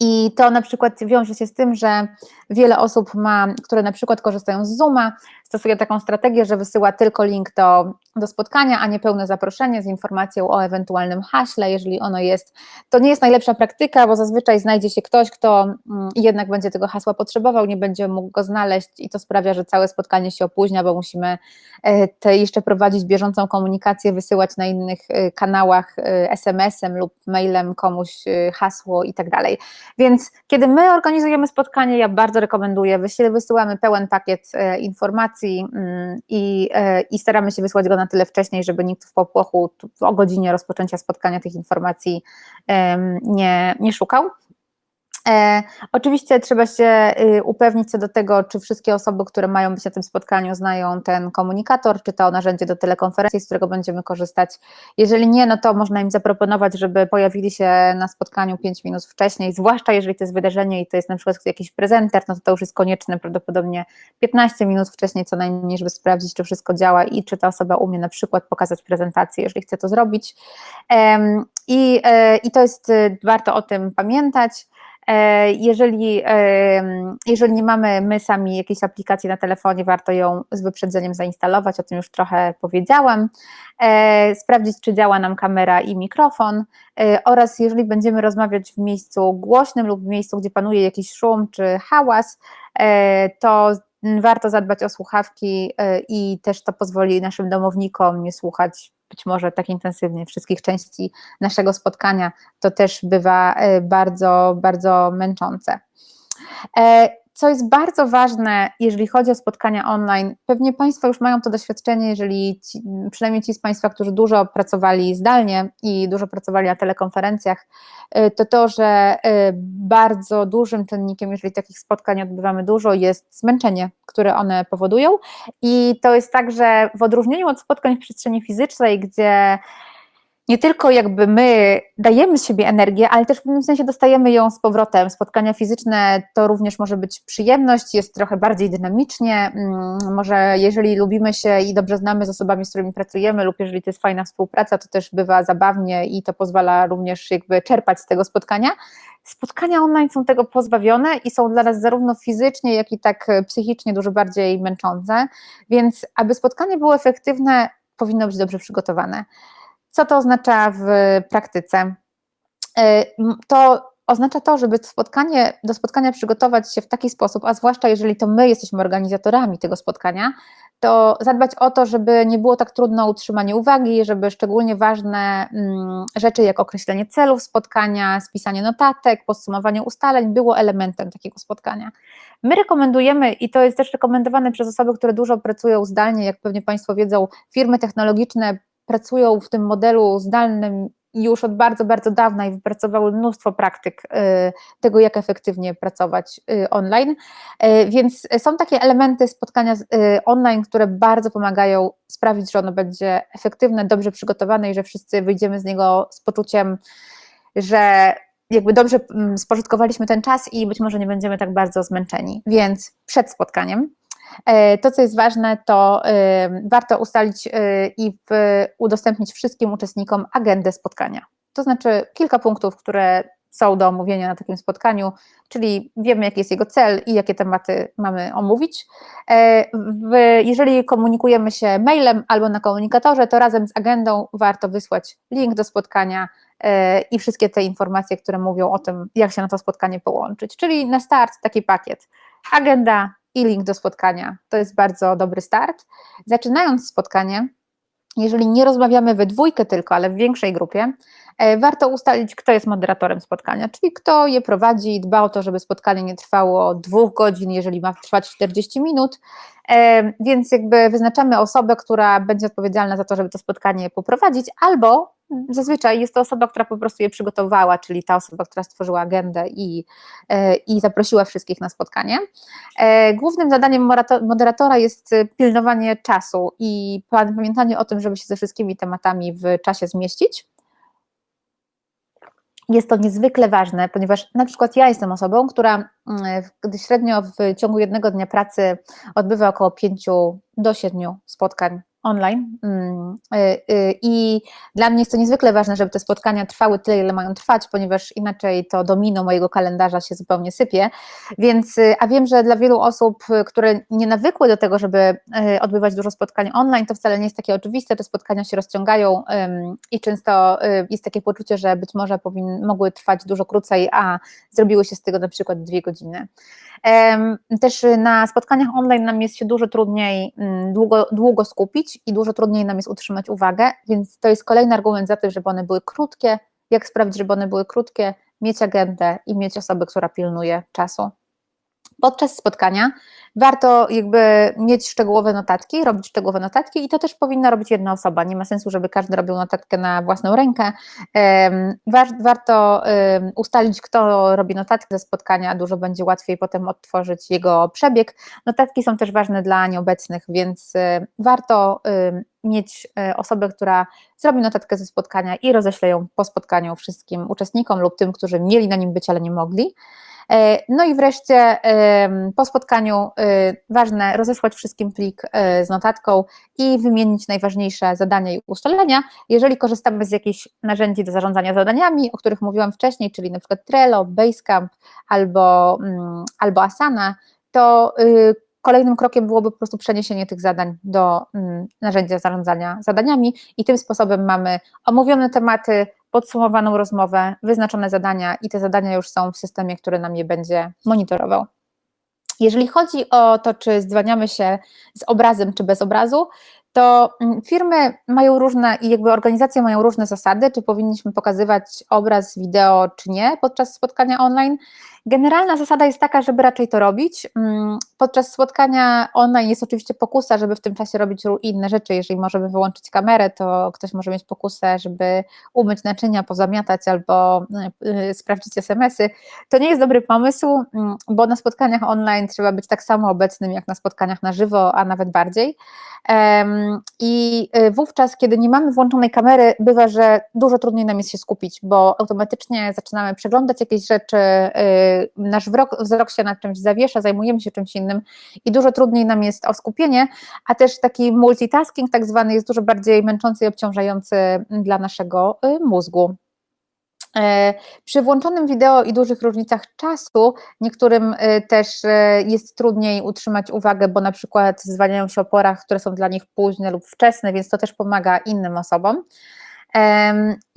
I to na przykład wiąże się z tym, że wiele osób ma, które na przykład korzystają z Zooma, stosuje taką strategię, że wysyła tylko link do, do spotkania, a nie pełne zaproszenie z informacją o ewentualnym haśle, jeżeli ono jest. To nie jest najlepsza praktyka, bo zazwyczaj znajdzie się ktoś, kto mm, jednak będzie tego hasła potrzebował, nie będzie mógł go znaleźć i to sprawia, że całe spotkanie się opóźnia, bo musimy e, te jeszcze prowadzić bieżącą komunikację, wysyłać na innych e, kanałach e, SMS-em lub mailem komuś hasło i tak dalej. Więc kiedy my organizujemy spotkanie, ja bardzo rekomenduję, wysyłamy pełen pakiet informacji mm, i, i staramy się wysłać go na tyle wcześniej, żeby nikt w popłochu o godzinie rozpoczęcia spotkania tych informacji nie, nie szukał. E, oczywiście trzeba się y, upewnić co do tego, czy wszystkie osoby, które mają być na tym spotkaniu, znają ten komunikator, czy to narzędzie do telekonferencji, z którego będziemy korzystać. Jeżeli nie, no to można im zaproponować, żeby pojawili się na spotkaniu 5 minut wcześniej, zwłaszcza jeżeli to jest wydarzenie i to jest na przykład jakiś prezenter, no to to już jest konieczne prawdopodobnie 15 minut wcześniej co najmniej, żeby sprawdzić, czy wszystko działa i czy ta osoba umie na przykład pokazać prezentację, jeżeli chce to zrobić. I, e, i to jest, y, warto o tym pamiętać. E, jeżeli, jeżeli nie mamy my sami jakiejś aplikacji na telefonie, warto ją z wyprzedzeniem zainstalować, o tym już trochę powiedziałam, e, sprawdzić, czy działa nam kamera i mikrofon e, oraz jeżeli będziemy rozmawiać w miejscu głośnym lub w miejscu, gdzie panuje jakiś szum czy hałas, to warto zadbać o słuchawki i też to pozwoli naszym domownikom nie słuchać być może tak intensywnie wszystkich części naszego spotkania, to też bywa e, bardzo, bardzo męczące. Co jest bardzo ważne, jeżeli chodzi o spotkania online, pewnie Państwo już mają to doświadczenie, jeżeli ci, przynajmniej ci z Państwa, którzy dużo pracowali zdalnie i dużo pracowali na telekonferencjach, y, to to, że y, bardzo dużym czynnikiem, jeżeli takich spotkań odbywamy dużo, jest zmęczenie, które one powodują. I to jest tak, że w odróżnieniu od spotkań w przestrzeni fizycznej, gdzie nie tylko jakby my dajemy z siebie energię, ale też w pewnym sensie dostajemy ją z powrotem. Spotkania fizyczne to również może być przyjemność, jest trochę bardziej dynamicznie. Mm, może jeżeli lubimy się i dobrze znamy z osobami, z którymi pracujemy, lub jeżeli to jest fajna współpraca, to też bywa zabawnie i to pozwala również jakby czerpać z tego spotkania. Spotkania online są tego pozbawione i są dla nas zarówno fizycznie, jak i tak psychicznie dużo bardziej męczące, więc aby spotkanie było efektywne, powinno być dobrze przygotowane. Co to oznacza w praktyce? E, to oznacza to, żeby spotkanie, do spotkania przygotować się w taki sposób, a zwłaszcza jeżeli to my jesteśmy organizatorami tego spotkania, to zadbać o to, żeby nie było tak trudno utrzymanie uwagi, żeby szczególnie ważne mm, rzeczy jak określenie celów spotkania, spisanie notatek, podsumowanie ustaleń było elementem takiego spotkania. My rekomendujemy, i to jest też rekomendowane przez osoby, które dużo pracują zdalnie, jak pewnie Państwo wiedzą, firmy technologiczne pracują w tym modelu zdalnym już od bardzo, bardzo dawna i wypracowały mnóstwo praktyk y, tego, jak efektywnie pracować y, online. Y, więc są takie elementy spotkania online, które bardzo pomagają sprawić, że ono będzie efektywne, dobrze przygotowane i że wszyscy wyjdziemy z niego z poczuciem, że jakby dobrze mm, spożytkowaliśmy ten czas i być może nie będziemy tak bardzo zmęczeni. Więc przed spotkaniem to, co jest ważne, to e, warto ustalić e, i udostępnić wszystkim uczestnikom agendę spotkania. To znaczy kilka punktów, które są do omówienia na takim spotkaniu, czyli wiemy, jaki jest jego cel i jakie tematy mamy omówić. Jeżeli komunikujemy się mailem albo na komunikatorze, to razem z agendą warto wysłać link do spotkania i wszystkie te informacje, które mówią o tym, jak się na to spotkanie połączyć. Czyli na start taki pakiet. Agenda, i link do spotkania. To jest bardzo dobry start. Zaczynając spotkanie, jeżeli nie rozmawiamy we dwójkę tylko, ale w większej grupie, e, warto ustalić, kto jest moderatorem spotkania, czyli kto je prowadzi, dba o to, żeby spotkanie nie trwało dwóch godzin, jeżeli ma trwać 40 minut, e, więc jakby wyznaczamy osobę, która będzie odpowiedzialna za to, żeby to spotkanie poprowadzić, albo zazwyczaj jest to osoba, która po prostu je przygotowała, czyli ta osoba, która stworzyła agendę i, e, i zaprosiła wszystkich na spotkanie. E, głównym zadaniem moderatora jest pilnowanie czasu i pamiętanie o tym, żeby się ze wszystkimi tematami w czasie zmieścić. Jest to niezwykle ważne, ponieważ na przykład ja jestem osobą, która gdy średnio w ciągu jednego dnia pracy odbywa około 5 do 7 spotkań online. Mm, y, y, I dla mnie jest to niezwykle ważne, żeby te spotkania trwały tyle, ile mają trwać, ponieważ inaczej to domino mojego kalendarza się zupełnie sypie. Więc, y, a wiem, że dla wielu osób, które nie nawykły do tego, żeby odbywać dużo spotkań online, to wcale nie jest takie oczywiste. Te spotkania się rozciągają i często jest takie poczucie, że być może powin, mogły trwać dużo krócej, a zrobiły się z tego na przykład dwie godziny. Też na spotkaniach online nam jest się dużo trudniej mm, długo, długo skupić i dużo trudniej nam jest utrzymać uwagę, więc to jest kolejny argument za to, żeby one były krótkie. Jak sprawdzić, żeby one były krótkie? Mieć agendę i mieć osobę, która pilnuje czasu podczas spotkania warto jakby mieć szczegółowe notatki, robić szczegółowe notatki i to też powinna robić jedna osoba. Nie ma sensu, żeby każdy robił notatkę na własną rękę. Warto ustalić, kto robi notatkę ze spotkania, dużo będzie łatwiej potem odtworzyć jego przebieg. Notatki są też ważne dla nieobecnych, więc warto mieć e, osobę, która zrobi notatkę ze spotkania i roześle ją po spotkaniu wszystkim uczestnikom lub tym, którzy mieli na nim być, ale nie mogli. E, no i wreszcie po spotkaniu e, ważne rozesłać wszystkim plik e, z notatką i wymienić najważniejsze zadania i ustalenia. Jeżeli korzystamy z jakichś narzędzi do zarządzania zadaniami, o których mówiłam wcześniej, czyli przykład Trello, Basecamp albo, mm, albo Asana, to y, kolejnym krokiem byłoby po prostu przeniesienie tych zadań do mm, narzędzia zarządzania zadaniami i tym sposobem mamy omówione tematy, podsumowaną rozmowę, wyznaczone zadania i te zadania już są w systemie, który nam je będzie monitorował. Jeżeli chodzi o to, czy zwalniamy się z obrazem, czy bez obrazu, to mm, firmy mają różne i jakby organizacje mają różne zasady, czy powinniśmy pokazywać obraz, wideo, czy nie podczas spotkania online. Generalna zasada jest taka, żeby raczej to robić. Mm, podczas spotkania online jest oczywiście pokusa, żeby w tym czasie robić inne rzeczy. Jeżeli możemy wyłączyć kamerę, to ktoś może mieć pokusę, żeby umyć naczynia, pozamiatać albo y, sprawdzić SMS-y. To nie jest dobry pomysł, mm, bo na spotkaniach online trzeba być tak samo obecnym jak na spotkaniach na żywo, a nawet bardziej. I y, wówczas, kiedy nie mamy włączonej kamery, bywa, że dużo trudniej nam jest się skupić, bo automatycznie zaczynamy przeglądać jakieś rzeczy, nasz wzrok, się nad czymś zawiesza, zajmujemy się czymś innym i dużo trudniej nam jest o skupienie, a też taki multitasking tak zwany jest dużo bardziej męczący i obciążający dla naszego y, mózgu. E, przy włączonym wideo i dużych różnicach czasu niektórym e, też e, jest trudniej utrzymać uwagę, bo na przykład zwalniają się o porach, które są dla nich późne lub wczesne, więc to też pomaga innym osobom.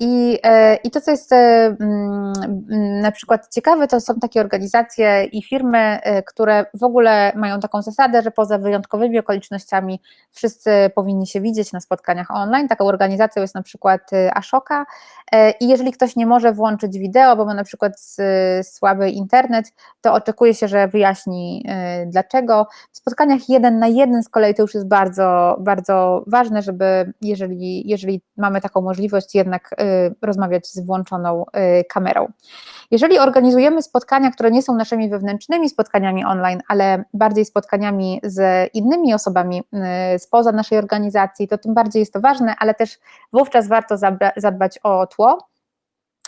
I, e, I to, co jest e, mm, na przykład ciekawe, to są takie organizacje i firmy, e, które w ogóle mają taką zasadę, że poza wyjątkowymi okolicznościami wszyscy powinni się widzieć na spotkaniach online. Taką organizacją jest na przykład Ashoka i jeżeli ktoś nie może włączyć wideo, bo ma na przykład słaby internet, to oczekuje się, że wyjaśni dlaczego. W spotkaniach jeden na jeden z kolei to już jest bardzo, bardzo ważne, żeby jeżeli, jeżeli mamy taką możliwość jednak y, rozmawiać z włączoną y, kamerą. Jeżeli organizujemy spotkania, które nie są naszymi wewnętrznymi spotkaniami online, ale bardziej spotkaniami z innymi osobami y, spoza naszej organizacji, to tym bardziej jest to ważne, ale też wówczas warto zadbać o tło,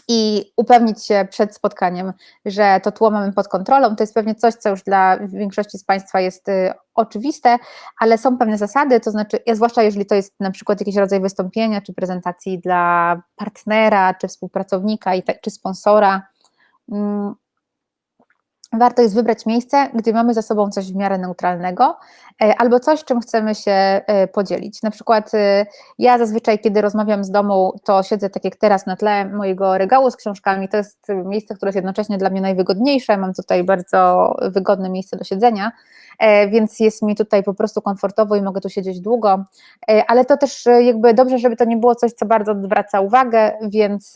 i upewnić się przed spotkaniem, że to tło mamy pod kontrolą. To jest pewnie coś, co już dla większości z Państwa jest y, oczywiste, ale są pewne zasady, to znaczy, zwłaszcza jeżeli to jest na przykład jakiś rodzaj wystąpienia czy prezentacji dla partnera, czy współpracownika, tak, czy sponsora, mm, warto jest wybrać miejsce, gdzie mamy za sobą coś w miarę neutralnego e, albo coś, czym chcemy się e, podzielić. Na przykład e, ja zazwyczaj, kiedy rozmawiam z domu, to siedzę tak jak teraz na tle mojego regału z książkami. To jest miejsce, które jest jednocześnie dla mnie najwygodniejsze. Mam tutaj bardzo wygodne miejsce do siedzenia, więc jest mi tutaj po prostu komfortowo i mogę tu siedzieć długo. Ale to też jakby dobrze, żeby to nie było coś, co bardzo odwraca uwagę, więc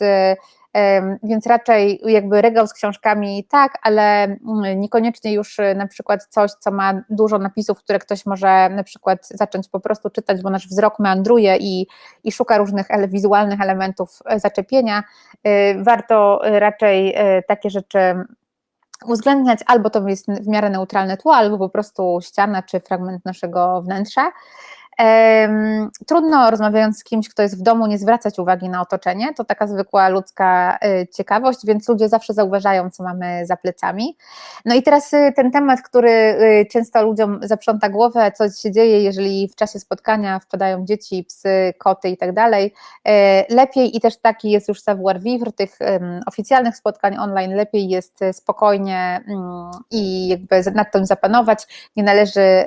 więc raczej jakby regał z książkami tak, ale mm, niekoniecznie już y, na przykład coś, co ma dużo napisów, które ktoś może na przykład zacząć po prostu czytać, bo nasz wzrok meandruje i, i szuka różnych wizualnych elementów e, zaczepienia. Y, warto raczej e, takie rzeczy uwzględniać, albo to jest w miarę neutralne tło, albo po prostu ściana czy fragment naszego wnętrza. Trudno rozmawiając z kimś, kto jest w domu, nie zwracać uwagi na otoczenie. To taka zwykła ludzka y, ciekawość, więc ludzie zawsze zauważają, co mamy za plecami. No i teraz y, ten temat, który y, często ludziom zaprząta głowę, co się dzieje, jeżeli w czasie spotkania wpadają dzieci, psy, koty i tak dalej. Lepiej i też taki jest już savoir vivre tych oficjalnych spotkań online, lepiej jest spokojnie mm, i jakby nad tym zapanować. Nie należy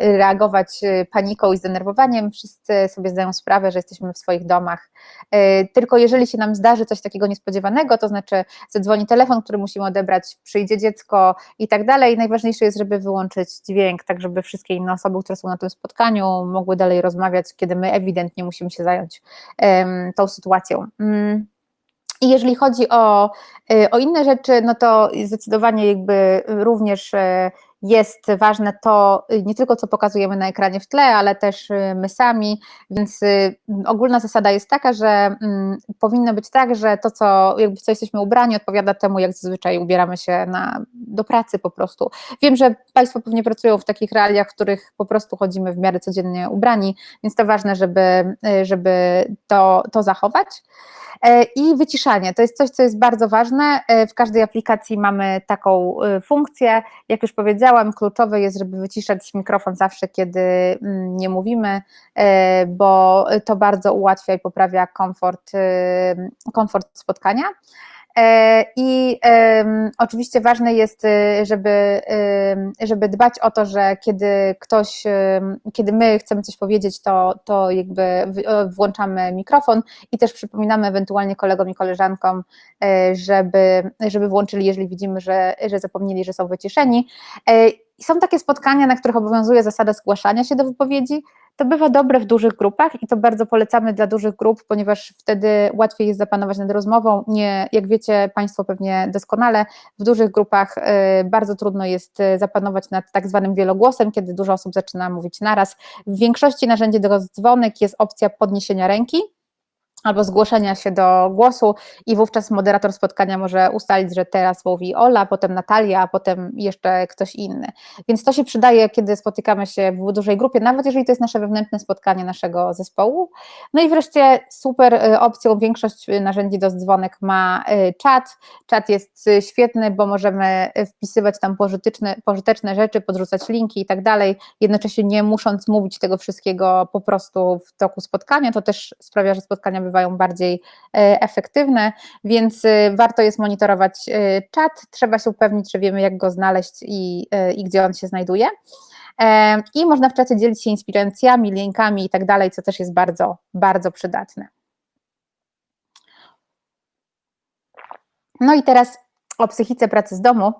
reagować paniką i zdenerwowaniem, wszyscy sobie zdają sprawę, że jesteśmy w swoich domach. E, tylko jeżeli się nam zdarzy coś takiego niespodziewanego, to znaczy zadzwoni telefon, który musimy odebrać, przyjdzie dziecko i tak dalej, najważniejsze jest, żeby wyłączyć dźwięk, tak żeby wszystkie inne osoby, które są na tym spotkaniu, mogły dalej rozmawiać, kiedy my ewidentnie musimy się zająć tą sytuacją. Mm. I jeżeli chodzi o, e, o inne rzeczy, no to zdecydowanie jakby również e, jest ważne to y, nie tylko co pokazujemy na ekranie w tle, ale też y, my sami, więc y, ogólna zasada jest taka, że mm, powinno być tak, że to co, jakby co jesteśmy ubrani odpowiada temu, jak zazwyczaj ubieramy się na, do pracy po prostu. Wiem, że Państwo pewnie pracują w takich realiach, w których po prostu chodzimy w miarę codziennie ubrani, więc to ważne, żeby, żeby to, to zachować. E, I wyciszanie to jest coś, co jest bardzo ważne. E, w każdej aplikacji mamy taką e, funkcję. Jak już powiedziałam, kluczowe jest, żeby wyciszać mikrofon zawsze, kiedy mm, nie mówimy, bo to bardzo ułatwia i poprawia komfort, komfort spotkania. E, I oczywiście ważne jest, y, żeby, żeby dbać o to, że kiedy ktoś, kiedy my chcemy coś powiedzieć, to, to jakby włączamy mikrofon i też przypominamy ewentualnie kolegom i koleżankom, e, żeby, żeby włączyli, jeżeli widzimy, że, że zapomnieli, że są wyciszeni. E, są takie spotkania, na których obowiązuje zasada zgłaszania się do wypowiedzi, to bywa dobre w dużych grupach i to bardzo polecamy dla dużych grup, ponieważ wtedy łatwiej jest zapanować nad rozmową. Nie, jak wiecie Państwo pewnie doskonale, w dużych grupach y, bardzo trudno jest y, zapanować nad tak zwanym wielogłosem, kiedy dużo osób zaczyna mówić naraz. W większości narzędzi do dzwonek jest opcja podniesienia ręki, albo zgłoszenia się do głosu i wówczas moderator spotkania może ustalić, że teraz mówi Ola, potem Natalia, a potem jeszcze ktoś inny. Więc to się przydaje, kiedy spotykamy się w dużej grupie, nawet jeżeli to jest nasze wewnętrzne spotkanie naszego zespołu. No i wreszcie super y, opcją, większość narzędzi do dzwonek ma y, czat. Czat jest y, świetny, bo możemy wpisywać tam pożyteczne, pożyteczne rzeczy, podrzucać linki i tak dalej, jednocześnie nie musząc mówić tego wszystkiego po prostu w toku spotkania, to też sprawia, że spotkania bywają bywają bardziej e, efektywne, więc e, warto jest monitorować e, czat, trzeba się upewnić, że wiemy jak go znaleźć i, i gdzie on się znajduje. I można w czacie dzielić się inspiracjami, linkami i tak dalej, co też jest bardzo, bardzo przydatne. No i teraz o psychice pracy z domu.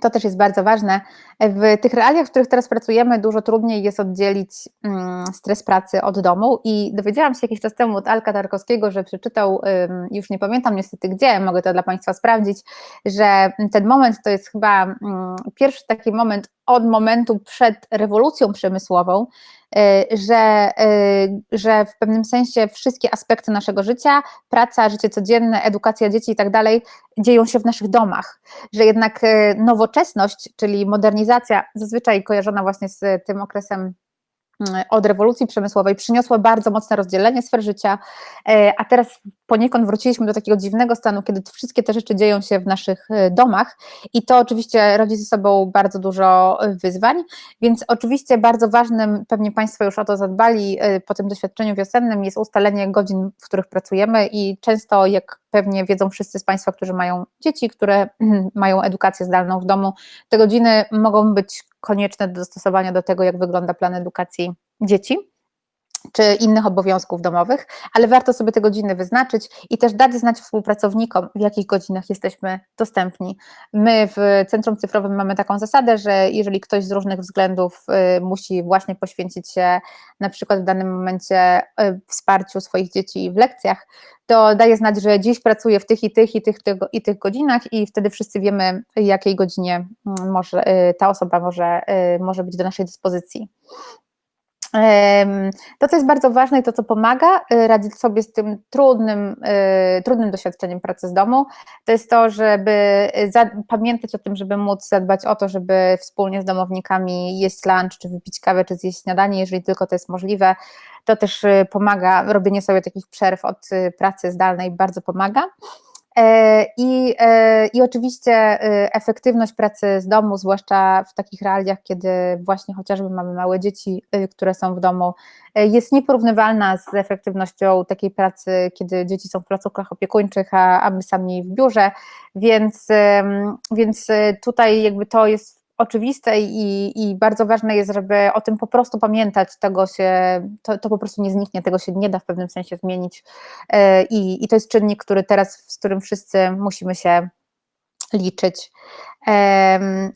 To też jest bardzo ważne. W tych realiach, w których teraz pracujemy, dużo trudniej jest oddzielić mm, stres pracy od domu. I dowiedziałam się jakiś czas temu od Alka Tarkowskiego, że przeczytał, już nie pamiętam niestety gdzie, mogę to dla Państwa sprawdzić, że ten moment to jest chyba mm, pierwszy taki moment od momentu przed rewolucją przemysłową, że, y, że w pewnym sensie wszystkie aspekty naszego życia, praca, życie codzienne, edukacja dzieci i tak dalej, dzieją się w naszych domach. Że jednak y, nowoczesność, czyli modernizacja, zazwyczaj kojarzona właśnie z tym okresem od rewolucji przemysłowej przyniosła bardzo mocne rozdzielenie sfer życia, e, a teraz poniekąd wróciliśmy do takiego dziwnego stanu, kiedy wszystkie te rzeczy dzieją się w naszych e, domach i to oczywiście rodzi ze sobą bardzo dużo e, wyzwań, więc oczywiście bardzo ważnym, pewnie Państwo już o to zadbali po tym doświadczeniu wiosennym, jest ustalenie godzin, w których pracujemy i często, jak pewnie wiedzą wszyscy z Państwa, którzy mają dzieci, które mają edukację zdalną w domu, te godziny mogą być konieczne do dostosowania do tego, jak wygląda plan edukacji dzieci czy innych obowiązków domowych, ale warto sobie te godziny wyznaczyć i też dać znać współpracownikom, w jakich godzinach jesteśmy dostępni. My w Centrum Cyfrowym mamy taką zasadę, że jeżeli ktoś z różnych względów y, musi właśnie poświęcić się na przykład w danym momencie y, wsparciu swoich dzieci w lekcjach, to daje znać, że dziś pracuje w tych i tych i tych, tego, i tych godzinach i wtedy wszyscy wiemy, jakiej godzinie może, y, ta osoba może, może być do naszej dyspozycji. To, co jest bardzo ważne i to, co pomaga y, radzić sobie z tym trudnym, y, trudnym doświadczeniem pracy z domu, to jest to, żeby pamiętać o tym, żeby móc zadbać o to, żeby wspólnie z domownikami jeść lunch, czy wypić kawę, czy zjeść śniadanie, jeżeli tylko to jest możliwe. To też y, pomaga, robienie sobie takich przerw od pracy zdalnej bardzo pomaga. E, I, e, I oczywiście e, efektywność pracy z domu, zwłaszcza w takich realiach, kiedy właśnie chociażby mamy małe dzieci, które są w domu, jest nieporównywalna z efektywnością takiej pracy, kiedy dzieci są w placówkach opiekuńczych, a, a my sami w biurze, więc, więc tutaj jakby to jest oczywiste i, i, bardzo ważne jest, żeby o tym po prostu pamiętać, tego się, to, to po prostu nie zniknie, tego się nie da w pewnym sensie zmienić i, i to jest czynnik, który teraz, z którym wszyscy musimy się liczyć.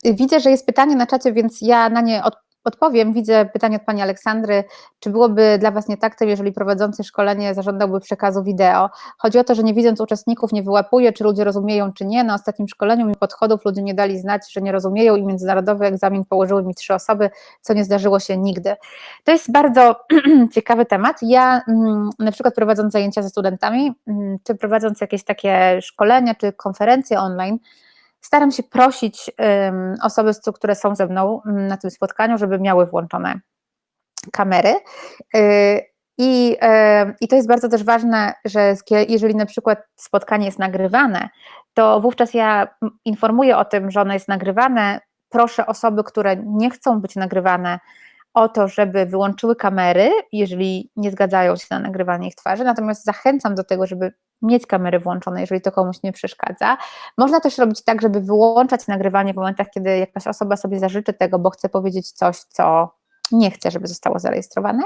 Widzę, że jest pytanie na czacie, więc ja na nie odpowiem Odpowiem. Widzę pytanie od Pani Aleksandry. Czy byłoby dla Was nietaktem, jeżeli prowadzący szkolenie zażądałby przekazu wideo? Chodzi o to, że nie widząc uczestników nie wyłapuje, czy ludzie rozumieją, czy nie. Na ostatnim szkoleniu mi podchodów ludzie nie dali znać, że nie rozumieją i międzynarodowy egzamin położyły mi trzy osoby, co nie zdarzyło się nigdy. To jest bardzo ciekawy temat. Ja mm, na przykład prowadząc zajęcia ze studentami, mm, czy prowadząc jakieś takie szkolenia, czy konferencje online, staram się prosić osoby, które są ze mną na tym spotkaniu, żeby miały włączone kamery. Y, I, I to jest bardzo też ważne, że jeżeli na przykład spotkanie jest nagrywane, to wówczas ja informuję o tym, że ono jest nagrywane. Proszę osoby, które nie chcą być nagrywane, o to, żeby wyłączyły kamery, jeżeli nie zgadzają się na nagrywanie ich twarzy, natomiast zachęcam do tego, żeby mieć kamery włączone, jeżeli to komuś nie przeszkadza. Można też robić tak, żeby wyłączać nagrywanie w momentach, kiedy jakaś osoba sobie zażyczy tego, bo chce powiedzieć coś, co nie chce, żeby zostało zarejestrowane.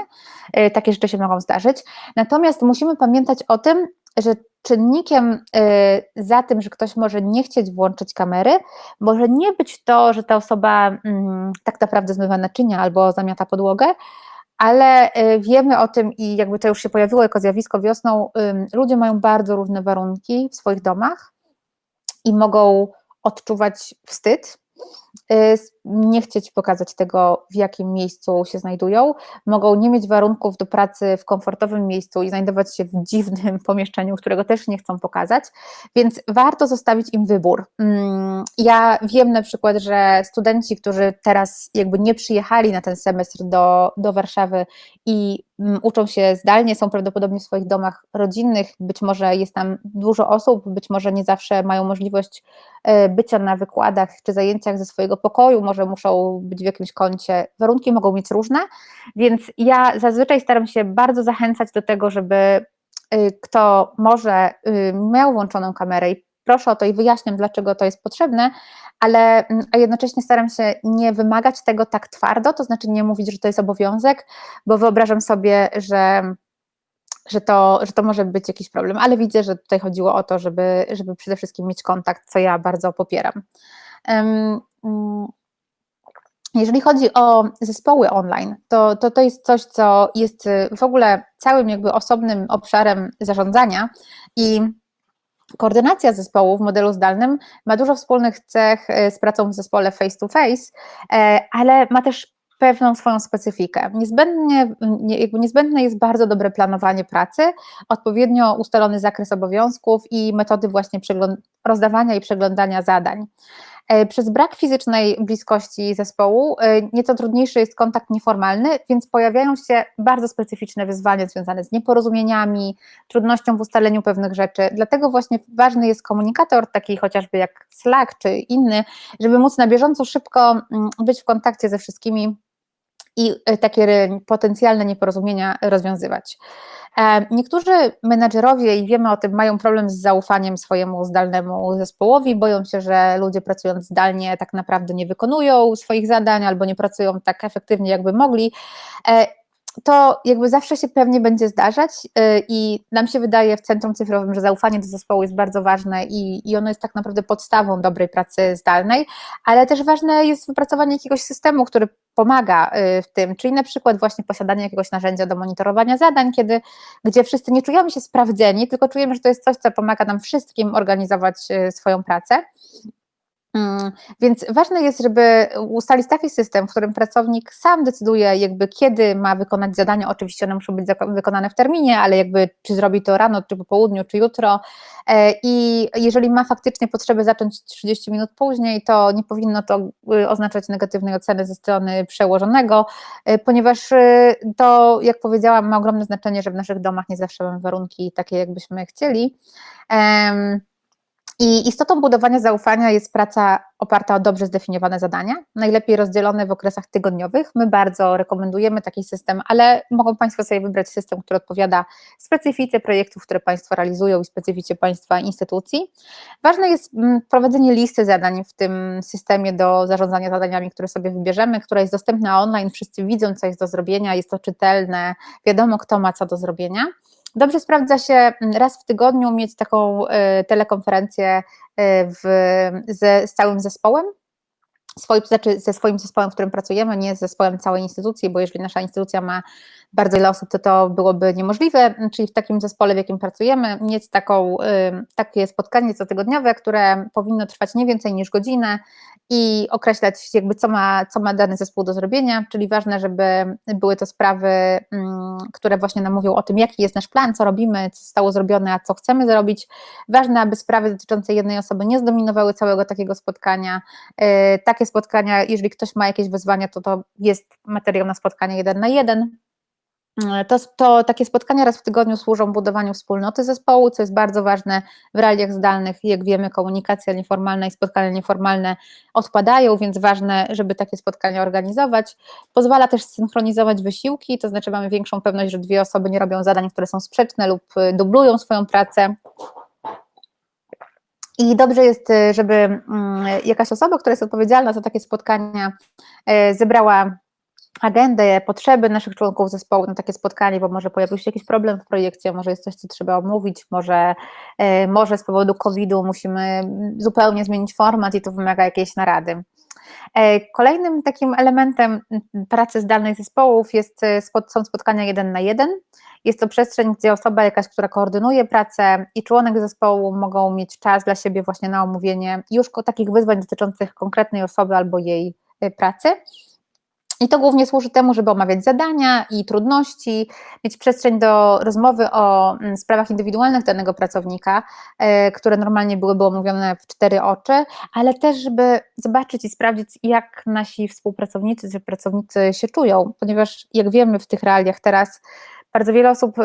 E, takie rzeczy się mogą zdarzyć. Natomiast musimy pamiętać o tym, że czynnikiem e, za tym, że ktoś może nie chcieć włączyć kamery, może nie być to, że ta osoba mm, tak naprawdę zmywa naczynia albo zamiata podłogę, ale y, wiemy o tym i jakby to już się pojawiło jako zjawisko wiosną, ludzie mają bardzo różne warunki w swoich domach i mogą odczuwać wstyd, nie chcieć pokazać tego, w jakim miejscu się znajdują, mogą nie mieć warunków do pracy w komfortowym miejscu i znajdować się w dziwnym pomieszczeniu, którego też nie chcą pokazać, więc warto zostawić im wybór. Mm, ja wiem na przykład, że studenci, którzy teraz jakby nie przyjechali na ten semestr do, do Warszawy i uczą się zdalnie, są prawdopodobnie w swoich domach rodzinnych, być może jest tam dużo osób, być może nie zawsze mają możliwość e, bycia na wykładach czy zajęciach ze swojego pokoju, może muszą być w jakimś kącie, warunki mogą być różne, więc ja zazwyczaj staram się bardzo zachęcać do tego, żeby y, kto może y, miał włączoną kamerę i proszę o to i wyjaśniam, dlaczego to jest potrzebne, ale mm, a jednocześnie staram się nie wymagać tego tak twardo, to znaczy nie mówić, że to jest obowiązek, bo wyobrażam sobie, że że to, że to może być jakiś problem, ale widzę, że tutaj chodziło o to, żeby, żeby przede wszystkim mieć kontakt, co ja bardzo popieram. Mm, jeżeli chodzi o zespoły online, to, to to jest coś, co jest w ogóle całym jakby osobnym obszarem zarządzania i Koordynacja zespołu w modelu zdalnym ma dużo wspólnych cech e, z pracą w zespole face to face, e, ale ma też pewną swoją specyfikę. Niezbędnie, niezbędne jest bardzo dobre planowanie pracy, odpowiednio ustalony zakres obowiązków i metody właśnie rozdawania i przeglądania zadań. E, przez brak fizycznej bliskości zespołu e, nieco trudniejszy jest kontakt nieformalny, więc pojawiają się bardzo specyficzne wyzwania związane z nieporozumieniami, trudnością w ustaleniu pewnych rzeczy. Dlatego właśnie ważny jest komunikator, taki chociażby jak Slack czy inny, żeby móc na bieżąco szybko mm, być w kontakcie ze wszystkimi i e, takie potencjalne nieporozumienia rozwiązywać. E, niektórzy menadżerowie, i wiemy o tym, mają problem z zaufaniem swojemu zdalnemu zespołowi, boją się, że ludzie pracując zdalnie tak naprawdę nie wykonują swoich zadań albo nie pracują tak efektywnie, jakby mogli. To jakby zawsze się pewnie będzie zdarzać y, i nam się wydaje w Centrum Cyfrowym, że zaufanie do zespołu jest bardzo ważne i, i ono jest tak naprawdę podstawą dobrej pracy zdalnej, ale też ważne jest wypracowanie jakiegoś systemu, który pomaga y, w tym, czyli na przykład właśnie posiadanie jakiegoś narzędzia do monitorowania zadań, kiedy, gdzie wszyscy nie czujemy się sprawdzeni, tylko czujemy, że to jest coś, co pomaga nam wszystkim organizować y, swoją pracę. Mm, więc ważne jest, żeby ustalić taki system, w którym pracownik sam decyduje, jakby kiedy ma wykonać zadania. Oczywiście one muszą być wykonane w terminie, ale jakby czy zrobi to rano, czy po południu, czy jutro. E, I jeżeli ma faktycznie potrzebę zacząć 30 minut później, to nie powinno to y, oznaczać negatywnej oceny ze strony przełożonego, e, ponieważ y, to, jak powiedziałam, ma ogromne znaczenie, że w naszych domach nie zawsze mamy warunki takie, jakbyśmy chcieli. I istotą budowania zaufania jest praca oparta o dobrze zdefiniowane zadania, najlepiej rozdzielone w okresach tygodniowych. My bardzo rekomendujemy taki system, ale mogą Państwo sobie wybrać system, który odpowiada specyfice projektów, które Państwo realizują i specyfice Państwa instytucji. Ważne jest mm, prowadzenie listy zadań w tym systemie do zarządzania zadaniami, które sobie wybierzemy, która jest dostępna online, wszyscy widzą, co jest do zrobienia, jest to czytelne, wiadomo, kto ma co do zrobienia. Dobrze sprawdza się mm, raz w tygodniu mieć taką y, telekonferencję y, w, ze, z całym zespołem, swoim, znaczy ze swoim zespołem, w którym pracujemy, nie z zespołem całej instytucji, bo jeżeli nasza instytucja ma bardzo wiele osób, to to byłoby niemożliwe, czyli w takim zespole, w jakim pracujemy, mieć taką, takie spotkanie cotygodniowe, które powinno trwać nie więcej niż godzinę i określać jakby co ma, co ma dany zespół do zrobienia, czyli ważne, żeby były to sprawy, które właśnie nam mówią o tym, jaki jest nasz plan, co robimy, co zostało zrobione, a co chcemy zrobić. Ważne, aby sprawy dotyczące jednej osoby nie zdominowały całego takiego spotkania. Y, takie spotkania, jeżeli ktoś ma jakieś wyzwania, to to jest materiał na spotkanie jeden na jeden, to, to, takie spotkania raz w tygodniu służą budowaniu wspólnoty zespołu, co jest bardzo ważne w realiach zdalnych. Jak wiemy, komunikacja nieformalna i spotkania nieformalne odpadają, więc ważne, żeby takie spotkania organizować. Pozwala też synchronizować wysiłki, to znaczy mamy większą pewność, że dwie osoby nie robią zadań, które są sprzeczne lub y, dublują swoją pracę. I dobrze jest, y, żeby mm, jakaś osoba, która jest odpowiedzialna za takie spotkania, y, zebrała agendę, potrzeby naszych członków zespołu na takie spotkanie, bo może pojawił się jakiś problem w projekcie, może jest coś, co trzeba omówić, może, e, może z powodu COVID-u musimy zupełnie zmienić format i to wymaga jakiejś narady. E, kolejnym takim elementem pracy zdalnej zespołów jest, e, są spotkania jeden na jeden. Jest to przestrzeń, gdzie osoba jakaś, która koordynuje pracę i członek zespołu mogą mieć czas dla siebie właśnie na omówienie już takich wyzwań dotyczących konkretnej osoby albo jej pracy. I to głównie służy temu, żeby omawiać zadania i trudności, mieć przestrzeń do rozmowy o mm, sprawach indywidualnych danego pracownika, e, które normalnie byłyby omówione w cztery oczy, ale też, żeby zobaczyć i sprawdzić, jak nasi współpracownicy czy pracownicy się czują, ponieważ jak wiemy w tych realiach teraz, bardzo wiele osób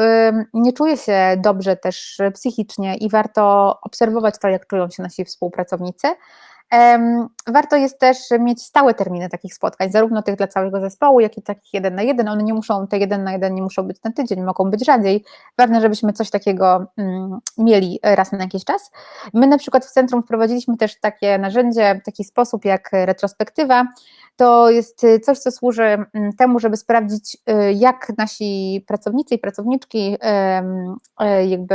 nie czuje się dobrze też psychicznie i warto obserwować to, jak czują się nasi współpracownicy. Warto jest też mieć stałe terminy takich spotkań, zarówno tych dla całego zespołu, jak i takich jeden na jeden. One nie muszą, te jeden na jeden nie muszą być na tydzień, mogą być rzadziej. Ważne, żebyśmy coś takiego mm, mieli raz na jakiś czas. My na przykład w centrum wprowadziliśmy też takie narzędzie, taki sposób jak retrospektywa. To jest coś, co służy mm, temu, żeby sprawdzić, y, jak nasi pracownicy i pracowniczki, y, jakby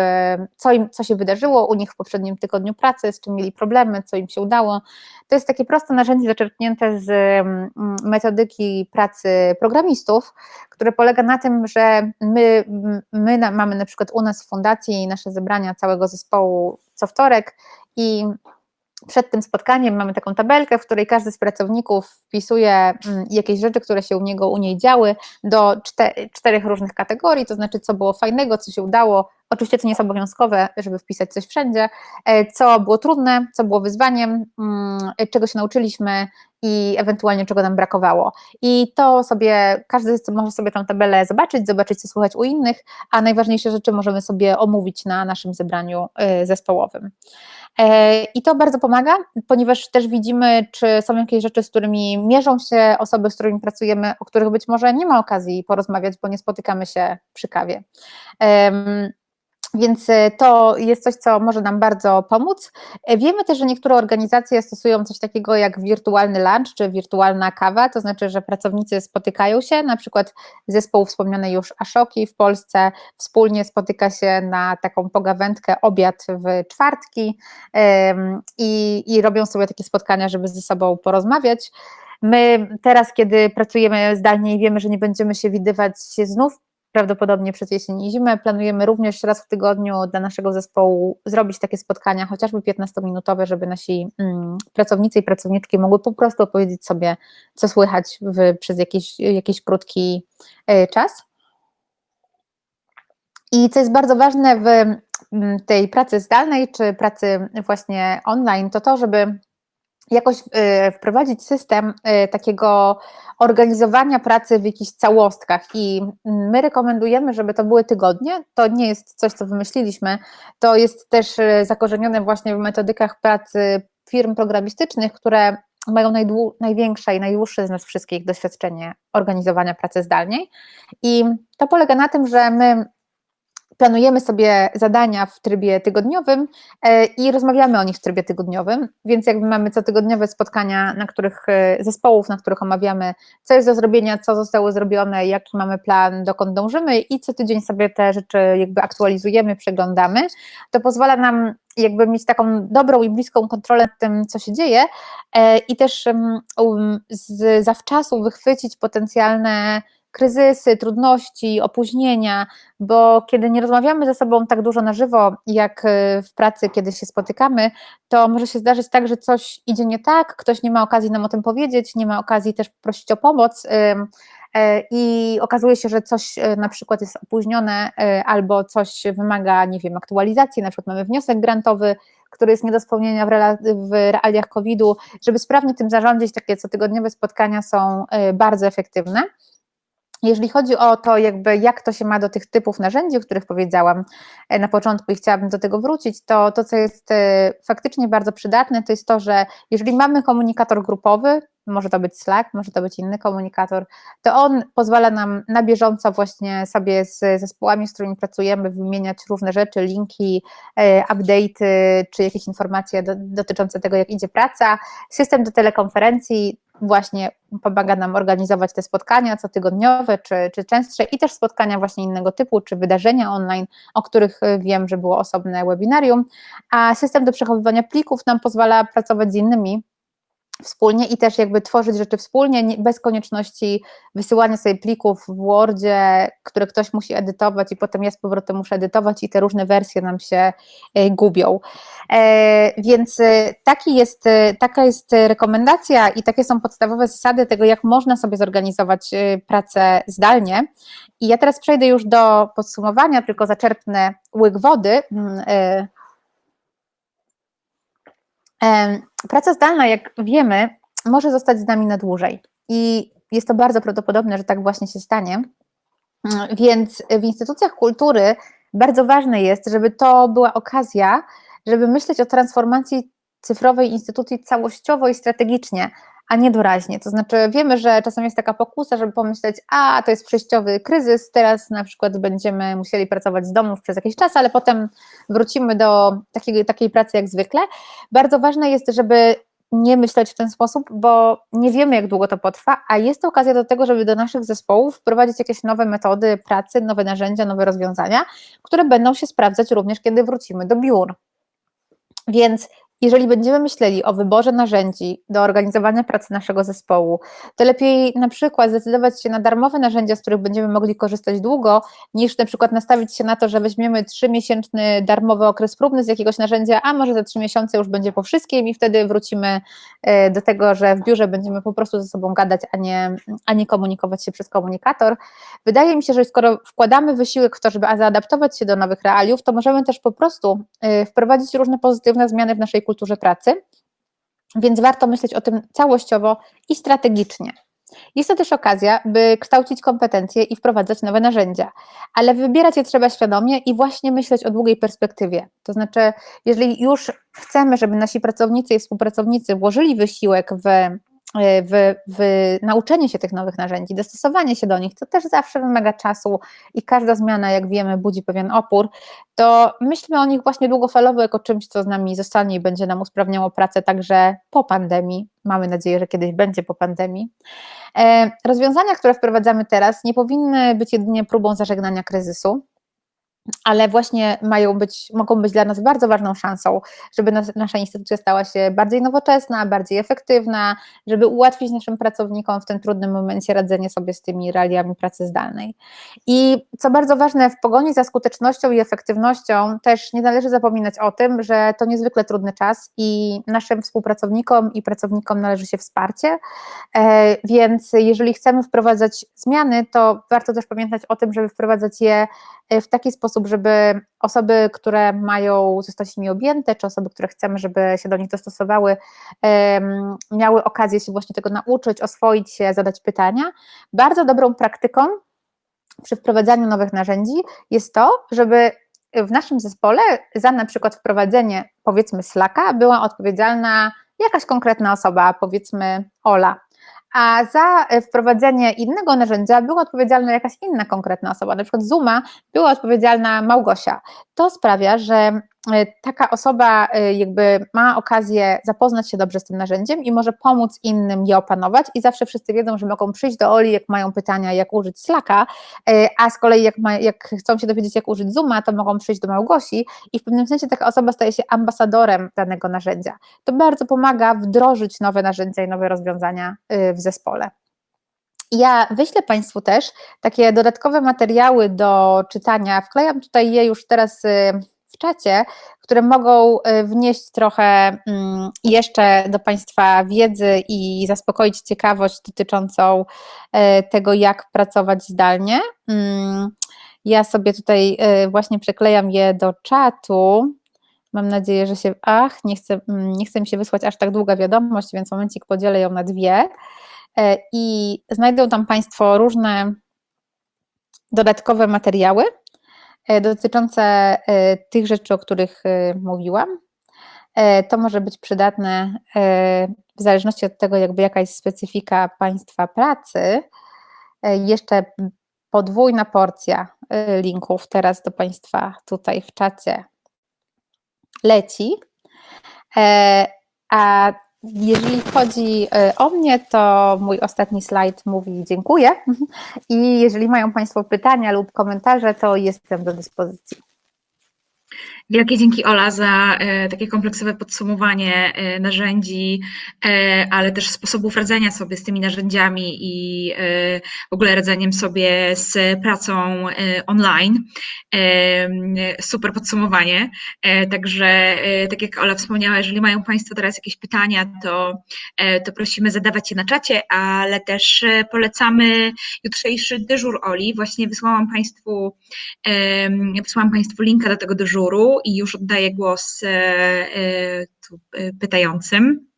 co, im, co się wydarzyło u nich w poprzednim tygodniu pracy, z czym mieli problemy, co im się udało. To jest takie proste narzędzie zaczerpnięte z mm, metodyki pracy programistów, które polega na tym, że my, my mamy na przykład u nas w fundacji nasze zebrania całego zespołu co wtorek i przed tym spotkaniem mamy taką tabelkę, w której każdy z pracowników wpisuje mm, jakieś rzeczy, które się u niego, u niej działy do czterech różnych kategorii, to znaczy co było fajnego, co się udało, oczywiście to nie jest obowiązkowe, żeby wpisać coś wszędzie, e, co było trudne, co było wyzwaniem, mm, czego się nauczyliśmy i ewentualnie czego nam brakowało. I to sobie, każdy może sobie tą tabelę zobaczyć, zobaczyć co słychać u innych, a najważniejsze rzeczy możemy sobie omówić na naszym zebraniu e, zespołowym. E, I to bardzo pomaga, ponieważ też widzimy, czy są jakieś rzeczy, z którymi mierzą się osoby, z którymi pracujemy, o których być może nie ma okazji porozmawiać, bo nie spotykamy się przy kawie. Więc e, to jest coś, co może nam bardzo pomóc. E, wiemy też, że niektóre organizacje stosują coś takiego jak wirtualny lunch czy wirtualna kawa, to znaczy, że pracownicy spotykają się, na przykład zespół wspomniany już Ashoki w Polsce wspólnie spotyka się na taką pogawędkę, obiad w czwartki i, i robią sobie takie spotkania, żeby ze sobą porozmawiać. My teraz, kiedy pracujemy zdalnie i wiemy, że nie będziemy się widywać znów prawdopodobnie przez jesień i zimę. Planujemy również raz w tygodniu dla naszego zespołu zrobić takie spotkania, chociażby 15-minutowe, żeby nasi mm, pracownicy i pracowniczki mogły po prostu opowiedzieć sobie, co słychać w, przez jakiś, jakiś krótki y, czas. I co jest bardzo ważne w mm, tej pracy zdalnej czy pracy właśnie online, to to, żeby jakoś y, wprowadzić system y, takiego organizowania pracy w jakichś całostkach i my rekomendujemy, żeby to były tygodnie. To nie jest coś, co wymyśliliśmy, to jest też y, zakorzenione właśnie w metodykach pracy firm programistycznych, które mają największe i najdłuższe z nas wszystkich doświadczenie organizowania pracy zdalnej. I to polega na tym, że my planujemy sobie zadania w trybie tygodniowym e, i rozmawiamy o nich w trybie tygodniowym, więc jakby mamy cotygodniowe spotkania, na których e, zespołów, na których omawiamy, co jest do zrobienia, co zostało zrobione, jaki mamy plan, dokąd dążymy i co tydzień sobie te rzeczy jakby aktualizujemy, przeglądamy. To pozwala nam jakby mieć taką dobrą i bliską kontrolę nad tym, co się dzieje e, i też um, z zawczasu wychwycić potencjalne kryzysy, trudności, opóźnienia, bo kiedy nie rozmawiamy ze sobą tak dużo na żywo, jak y, w pracy, kiedy się spotykamy, to może się zdarzyć tak, że coś idzie nie tak, ktoś nie ma okazji nam o tym powiedzieć, nie ma okazji też prosić o pomoc e, i okazuje się, że coś y, na przykład jest opóźnione y, albo coś wymaga, nie wiem, aktualizacji, na przykład mamy wniosek grantowy, który jest nie do spełnienia w realiach COVID-u, żeby sprawnie tym zarządzić, takie cotygodniowe spotkania są bardzo efektywne. Jeżeli chodzi o to, jakby jak to się ma do tych typów narzędzi, o których powiedziałam e, na początku i chciałabym do tego wrócić, to to, co jest e, faktycznie bardzo przydatne, to jest to, że jeżeli mamy komunikator grupowy, może to być Slack, może to być inny komunikator, to on pozwala nam na bieżąco właśnie sobie z zespołami, z którymi pracujemy, wymieniać różne rzeczy, linki, e, update'y, czy jakieś informacje do, dotyczące tego, jak idzie praca. System do telekonferencji właśnie pomaga nam organizować te spotkania cotygodniowe czy, czy częstsze i też spotkania właśnie innego typu, czy wydarzenia online, o których y, wiem, że było osobne webinarium, a system do przechowywania plików nam pozwala pracować z innymi wspólnie i też jakby tworzyć rzeczy wspólnie, bez konieczności wysyłania sobie plików w Wordzie, które ktoś musi edytować i potem ja z powrotem muszę edytować i te różne wersje nam się e, gubią. E, więc e, taki jest, taka jest rekomendacja i takie są podstawowe zasady tego, jak można sobie zorganizować pracę zdalnie. I ja teraz przejdę już do podsumowania, tylko zaczerpnę łyk wody. Mm, Praca zdalna, jak wiemy, może zostać z nami na dłużej i jest to bardzo prawdopodobne, że tak właśnie się stanie. Więc w instytucjach kultury bardzo ważne jest, żeby to była okazja, żeby myśleć o transformacji cyfrowej instytucji całościowo i strategicznie, a nie doraźnie. To znaczy, wiemy, że czasem jest taka pokusa, żeby pomyśleć, a to jest przejściowy kryzys, teraz na przykład będziemy musieli pracować z domów przez jakiś czas, ale potem wrócimy do takiej, takiej pracy jak zwykle. Bardzo ważne jest, żeby nie myśleć w ten sposób, bo nie wiemy, jak długo to potrwa, a jest to okazja do tego, żeby do naszych zespołów wprowadzić jakieś nowe metody pracy, nowe narzędzia, nowe rozwiązania, które będą się sprawdzać również, kiedy wrócimy do biur. Więc jeżeli będziemy myśleli o wyborze narzędzi do organizowania pracy naszego zespołu, to lepiej na przykład zdecydować się na darmowe narzędzia, z których będziemy mogli korzystać długo, niż na przykład nastawić się na to, że weźmiemy trzymiesięczny darmowy okres próbny z jakiegoś narzędzia, a może za trzy miesiące już będzie po wszystkim i wtedy wrócimy e, do tego, że w biurze będziemy po prostu ze sobą gadać, a nie, a nie komunikować się przez komunikator. Wydaje mi się, że skoro wkładamy wysiłek w to, żeby zaadaptować się do nowych realiów, to możemy też po prostu e, wprowadzić różne pozytywne zmiany w naszej kulturze pracy, więc warto myśleć o tym całościowo i strategicznie. Jest to też okazja, by kształcić kompetencje i wprowadzać nowe narzędzia, ale wybierać je trzeba świadomie i właśnie myśleć o długiej perspektywie. To znaczy, jeżeli już chcemy, żeby nasi pracownicy i współpracownicy włożyli wysiłek w w, w, nauczenie się tych nowych narzędzi, dostosowanie się do nich, to też zawsze wymaga czasu i każda zmiana, jak wiemy, budzi pewien opór, to myślmy o nich właśnie długofalowo jako czymś, co z nami zostanie i będzie nam usprawniało pracę także po pandemii. Mamy nadzieję, że kiedyś będzie po pandemii. E, rozwiązania, które wprowadzamy teraz, nie powinny być jedynie próbą zażegnania kryzysu ale właśnie mają być, mogą być dla nas bardzo ważną szansą, żeby nas, nasza instytucja stała się bardziej nowoczesna, bardziej efektywna, żeby ułatwić naszym pracownikom w tym trudnym momencie radzenie sobie z tymi realiami pracy zdalnej. I co bardzo ważne, w pogoni za skutecznością i efektywnością też nie należy zapominać o tym, że to niezwykle trudny czas i naszym współpracownikom i pracownikom należy się wsparcie, e, więc jeżeli chcemy wprowadzać zmiany, to warto też pamiętać o tym, żeby wprowadzać je w taki sposób, żeby osoby, które mają zostać nimi objęte, czy osoby, które chcemy, żeby się do nich dostosowały, miały okazję się właśnie tego nauczyć, oswoić się, zadać pytania. Bardzo dobrą praktyką przy wprowadzaniu nowych narzędzi jest to, żeby w naszym zespole za na przykład wprowadzenie powiedzmy Slacka była odpowiedzialna jakaś konkretna osoba, powiedzmy Ola a za e, wprowadzenie innego narzędzia była odpowiedzialna jakaś inna konkretna osoba, na przykład Zuma była odpowiedzialna Małgosia. To sprawia, że taka osoba e, jakby ma okazję zapoznać się dobrze z tym narzędziem i może pomóc innym je opanować i zawsze wszyscy wiedzą, że mogą przyjść do Oli, jak mają pytania, jak użyć Slacka, e, a z kolei jak, ma, jak chcą się dowiedzieć, jak użyć Zooma, to mogą przyjść do Małgosi i w pewnym sensie taka osoba staje się ambasadorem danego narzędzia. To bardzo pomaga wdrożyć nowe narzędzia i nowe rozwiązania w zespole. Ja wyślę Państwu też takie dodatkowe materiały do czytania. Wklejam tutaj je już teraz czacie, które mogą y, wnieść trochę mm, jeszcze do Państwa wiedzy i zaspokoić ciekawość dotyczącą y, tego, jak pracować zdalnie. Mm, ja sobie tutaj y, właśnie przeklejam je do czatu. Mam nadzieję, że się. Ach, nie chcę, mm, nie chcę mi się wysłać aż tak długa wiadomość, więc momencik podzielę ją na dwie. I znajdą tam Państwo różne dodatkowe materiały, E, dotyczące e, tych rzeczy, o których e, mówiłam. To może być przydatne w zależności od tego, jakby jaka jest specyfika państwa pracy. Jeszcze podwójna porcja linków teraz do Państwa tutaj w czacie leci. A jeżeli chodzi e, o mnie, to mój ostatni slajd mówi dziękuję i jeżeli mają Państwo pytania lub komentarze, to jestem do dyspozycji. Wielkie dzięki Ola za e, takie kompleksowe podsumowanie e, narzędzi, e, ale też sposobów radzenia sobie z tymi narzędziami i w ogóle radzeniem sobie z pracą online. Super podsumowanie. Także, tak jak Ola wspomniała, jeżeli mają Państwo teraz jakieś pytania, to, to prosimy zadawać je na czacie, ale też polecamy jutrzejszy dyżur Oli. Właśnie wysłałam Państwu, wysłałam Państwu linka do tego dyżuru i już oddaję głos e, e, e, pytającym.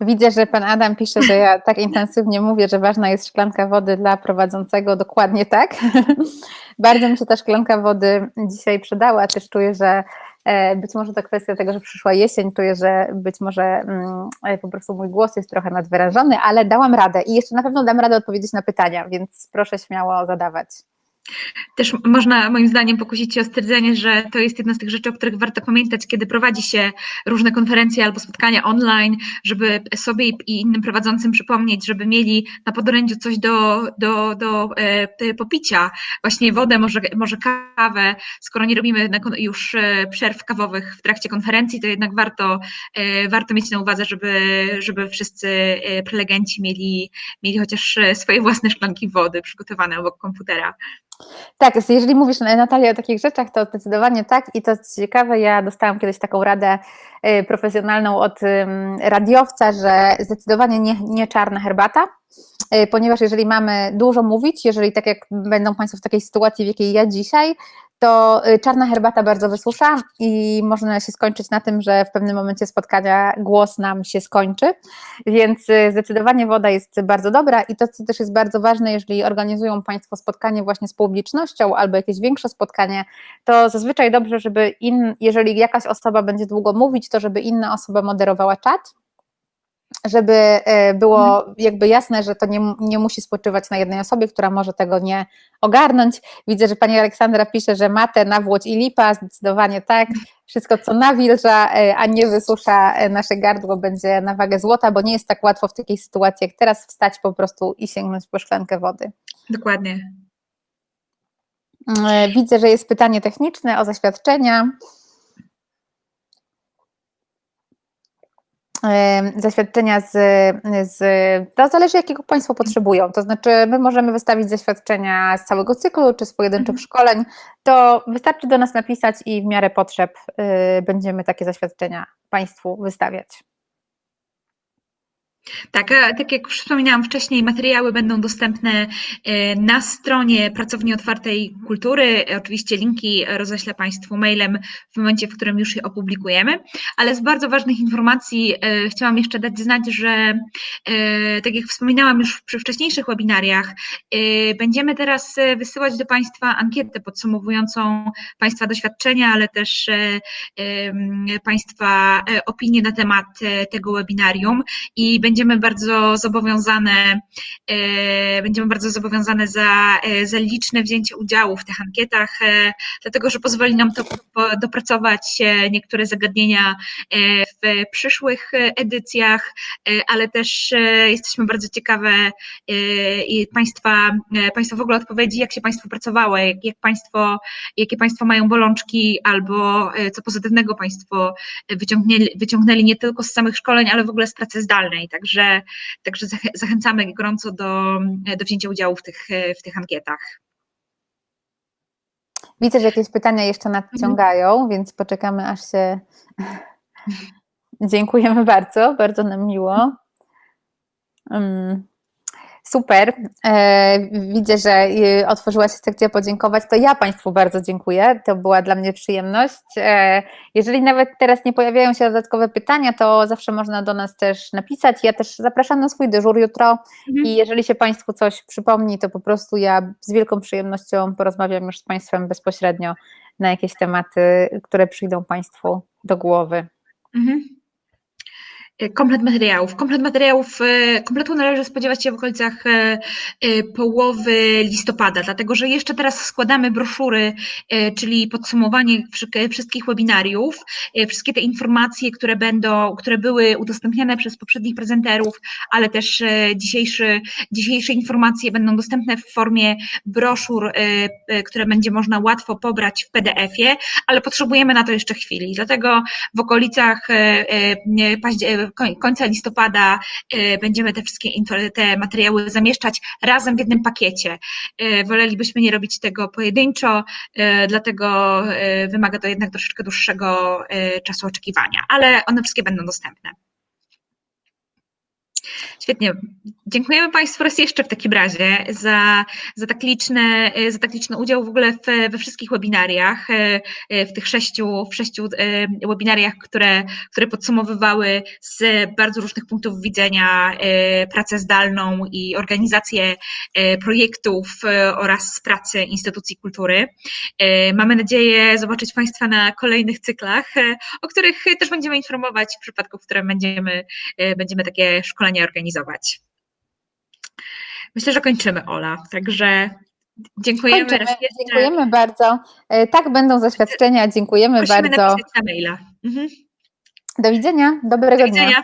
Widzę, że pan Adam pisze, że ja tak intensywnie mówię, że ważna jest szklanka wody dla prowadzącego. Dokładnie tak. Bardzo mi się ta szklanka wody dzisiaj przydała. Też czuję, że Być może to kwestia tego, że przyszła jesień, czuję, że być może mm, po prostu mój głos jest trochę nadwyrażony, ale dałam radę i jeszcze na pewno dam radę odpowiedzieć na pytania, więc proszę śmiało zadawać. Też można moim zdaniem pokusić się o stwierdzenie, że to jest jedna z tych rzeczy, o których warto pamiętać, kiedy prowadzi się różne konferencje albo spotkania online, żeby sobie i innym prowadzącym przypomnieć, żeby mieli na podorędziu coś do, do, do e, popicia, właśnie wodę, może, może kawę. Skoro nie robimy już e, przerw kawowych w trakcie konferencji, to jednak warto, e, warto mieć na uwadze, żeby, żeby wszyscy e, prelegenci mieli, mieli chociaż e, swoje własne szklanki wody przygotowane obok komputera. Tak, jeżeli mówisz Natalia o takich rzeczach, to zdecydowanie tak. I to jest ciekawe, ja dostałam kiedyś taką radę y, profesjonalną od radiowca, że zdecydowanie nie, nie czarna herbata, y, ponieważ jeżeli mamy dużo mówić, jeżeli tak jak będą Państwo w takiej sytuacji, w jakiej ja dzisiaj, to y, czarna herbata bardzo wysusza i można się skończyć na tym, że w pewnym momencie spotkania głos nam się skończy, więc y, zdecydowanie woda jest bardzo dobra i to, co też jest bardzo ważne, jeżeli organizują Państwo spotkanie właśnie z publicznością albo jakieś większe spotkanie, to zazwyczaj dobrze, żeby in, jeżeli jakaś osoba będzie długo mówić, to żeby inna osoba moderowała czat, żeby e, było mhm. jakby jasne, że to nie, nie musi spoczywać na jednej osobie, która może tego nie ogarnąć. Widzę, że pani Aleksandra pisze, że matę, nawłoć i lipa, zdecydowanie tak. Wszystko, co nawilża, e, a nie wysusza e, nasze gardło, będzie na wagę złota, bo nie jest tak łatwo w takiej sytuacji, jak teraz wstać po prostu i sięgnąć po szklankę wody. Dokładnie. Widzę, że jest pytanie techniczne o zaświadczenia. Zaświadczenia z, z, to zależy jakiego Państwo potrzebują, to znaczy my możemy wystawić zaświadczenia z całego cyklu czy z pojedynczych mhm. szkoleń, to wystarczy do nas napisać i w miarę potrzeb y, będziemy takie zaświadczenia Państwu wystawiać. Tak, tak jak wspominałam wcześniej, materiały będą dostępne e, na stronie Pracowni Otwartej Kultury. Oczywiście linki roześlę Państwu mailem w momencie, w którym już je opublikujemy, ale z bardzo ważnych informacji e, chciałam jeszcze dać znać, że e, tak jak wspominałam już przy wcześniejszych webinariach, będziemy teraz wysyłać do Państwa ankietę podsumowującą Państwa doświadczenia, ale też Państwa opinie na temat tego webinarium i będziemy będziemy bardzo zobowiązane, e, będziemy bardzo zobowiązane za, e, za liczne wzięcie udziału w tych ankietach, e, dlatego że pozwoli nam to dopracować niektóre zagadnienia w przyszłych edycjach, ale też jesteśmy bardzo ciekawe i Państwa, Państwa w ogóle odpowiedzi, jak się Państwu pracowało, jak, jak państwo, jakie Państwo mają bolączki albo co pozytywnego Państwo wyciągnęli, wyciągnęli nie tylko z samych szkoleń, ale w ogóle z pracy zdalnej. Tak? Także, także zachęcamy gorąco do, do wzięcia udziału w tych, w tych ankietach. Widzę, że jakieś pytania jeszcze nadciągają, mhm. więc poczekamy aż się. Dziękujemy bardzo, bardzo nam miło. Um. Super. E, widzę, że e, otworzyła się sekcja podziękować. To ja Państwu bardzo dziękuję. To była dla mnie przyjemność. E, jeżeli nawet teraz nie pojawiają się dodatkowe pytania, to zawsze można do nas też napisać. Ja też zapraszam na swój dyżur jutro mhm. i jeżeli się Państwu coś przypomni, to po prostu ja z wielką przyjemnością porozmawiam już z Państwem bezpośrednio na jakieś tematy, które przyjdą Państwu do głowy. Mhm. E, komplet materiałów. Komplet materiałów, e, kompletu należy spodziewać się w okolicach e, połowy listopada, dlatego że jeszcze teraz składamy broszury, czyli podsumowanie wszystkich webinariów, wszystkie te informacje, które będą, które były udostępniane przez poprzednich prezenterów, ale też dzisiejszy, dzisiejsze informacje będą dostępne w formie broszur, które będzie można łatwo pobrać w PDF-ie, ale potrzebujemy na to jeszcze chwili. Dlatego w okolicach października, końca listopada e, będziemy te wszystkie te materiały zamieszczać razem w jednym pakiecie. E, wolelibyśmy nie robić tego pojedynczo, e, dlatego wymaga to jednak troszeczkę dłuższego czasu oczekiwania, ale one wszystkie będą dostępne. Świetnie. Dziękujemy Państwu raz jeszcze w takim razie za, za, tak, liczne, za tak liczny udział w ogóle w, we wszystkich webinariach, w tych sześciu, w sześciu webinariach, które, które podsumowywały z bardzo różnych punktów widzenia pracę zdalną i organizację projektów oraz pracy instytucji kultury. Mamy nadzieję zobaczyć Państwa na kolejnych cyklach, o których też będziemy informować w przypadku, w którym będziemy, będziemy takie szkolenia organizować. Myślę, że kończymy, Ola. Także dziękujemy Kończymy. Dziękujemy bardzo. E, Tak będą zaświadczenia. Dziękujemy Prosimy bardzo. na maila. Mhm. Do widzenia. Dobrego Do dnia. widzenia.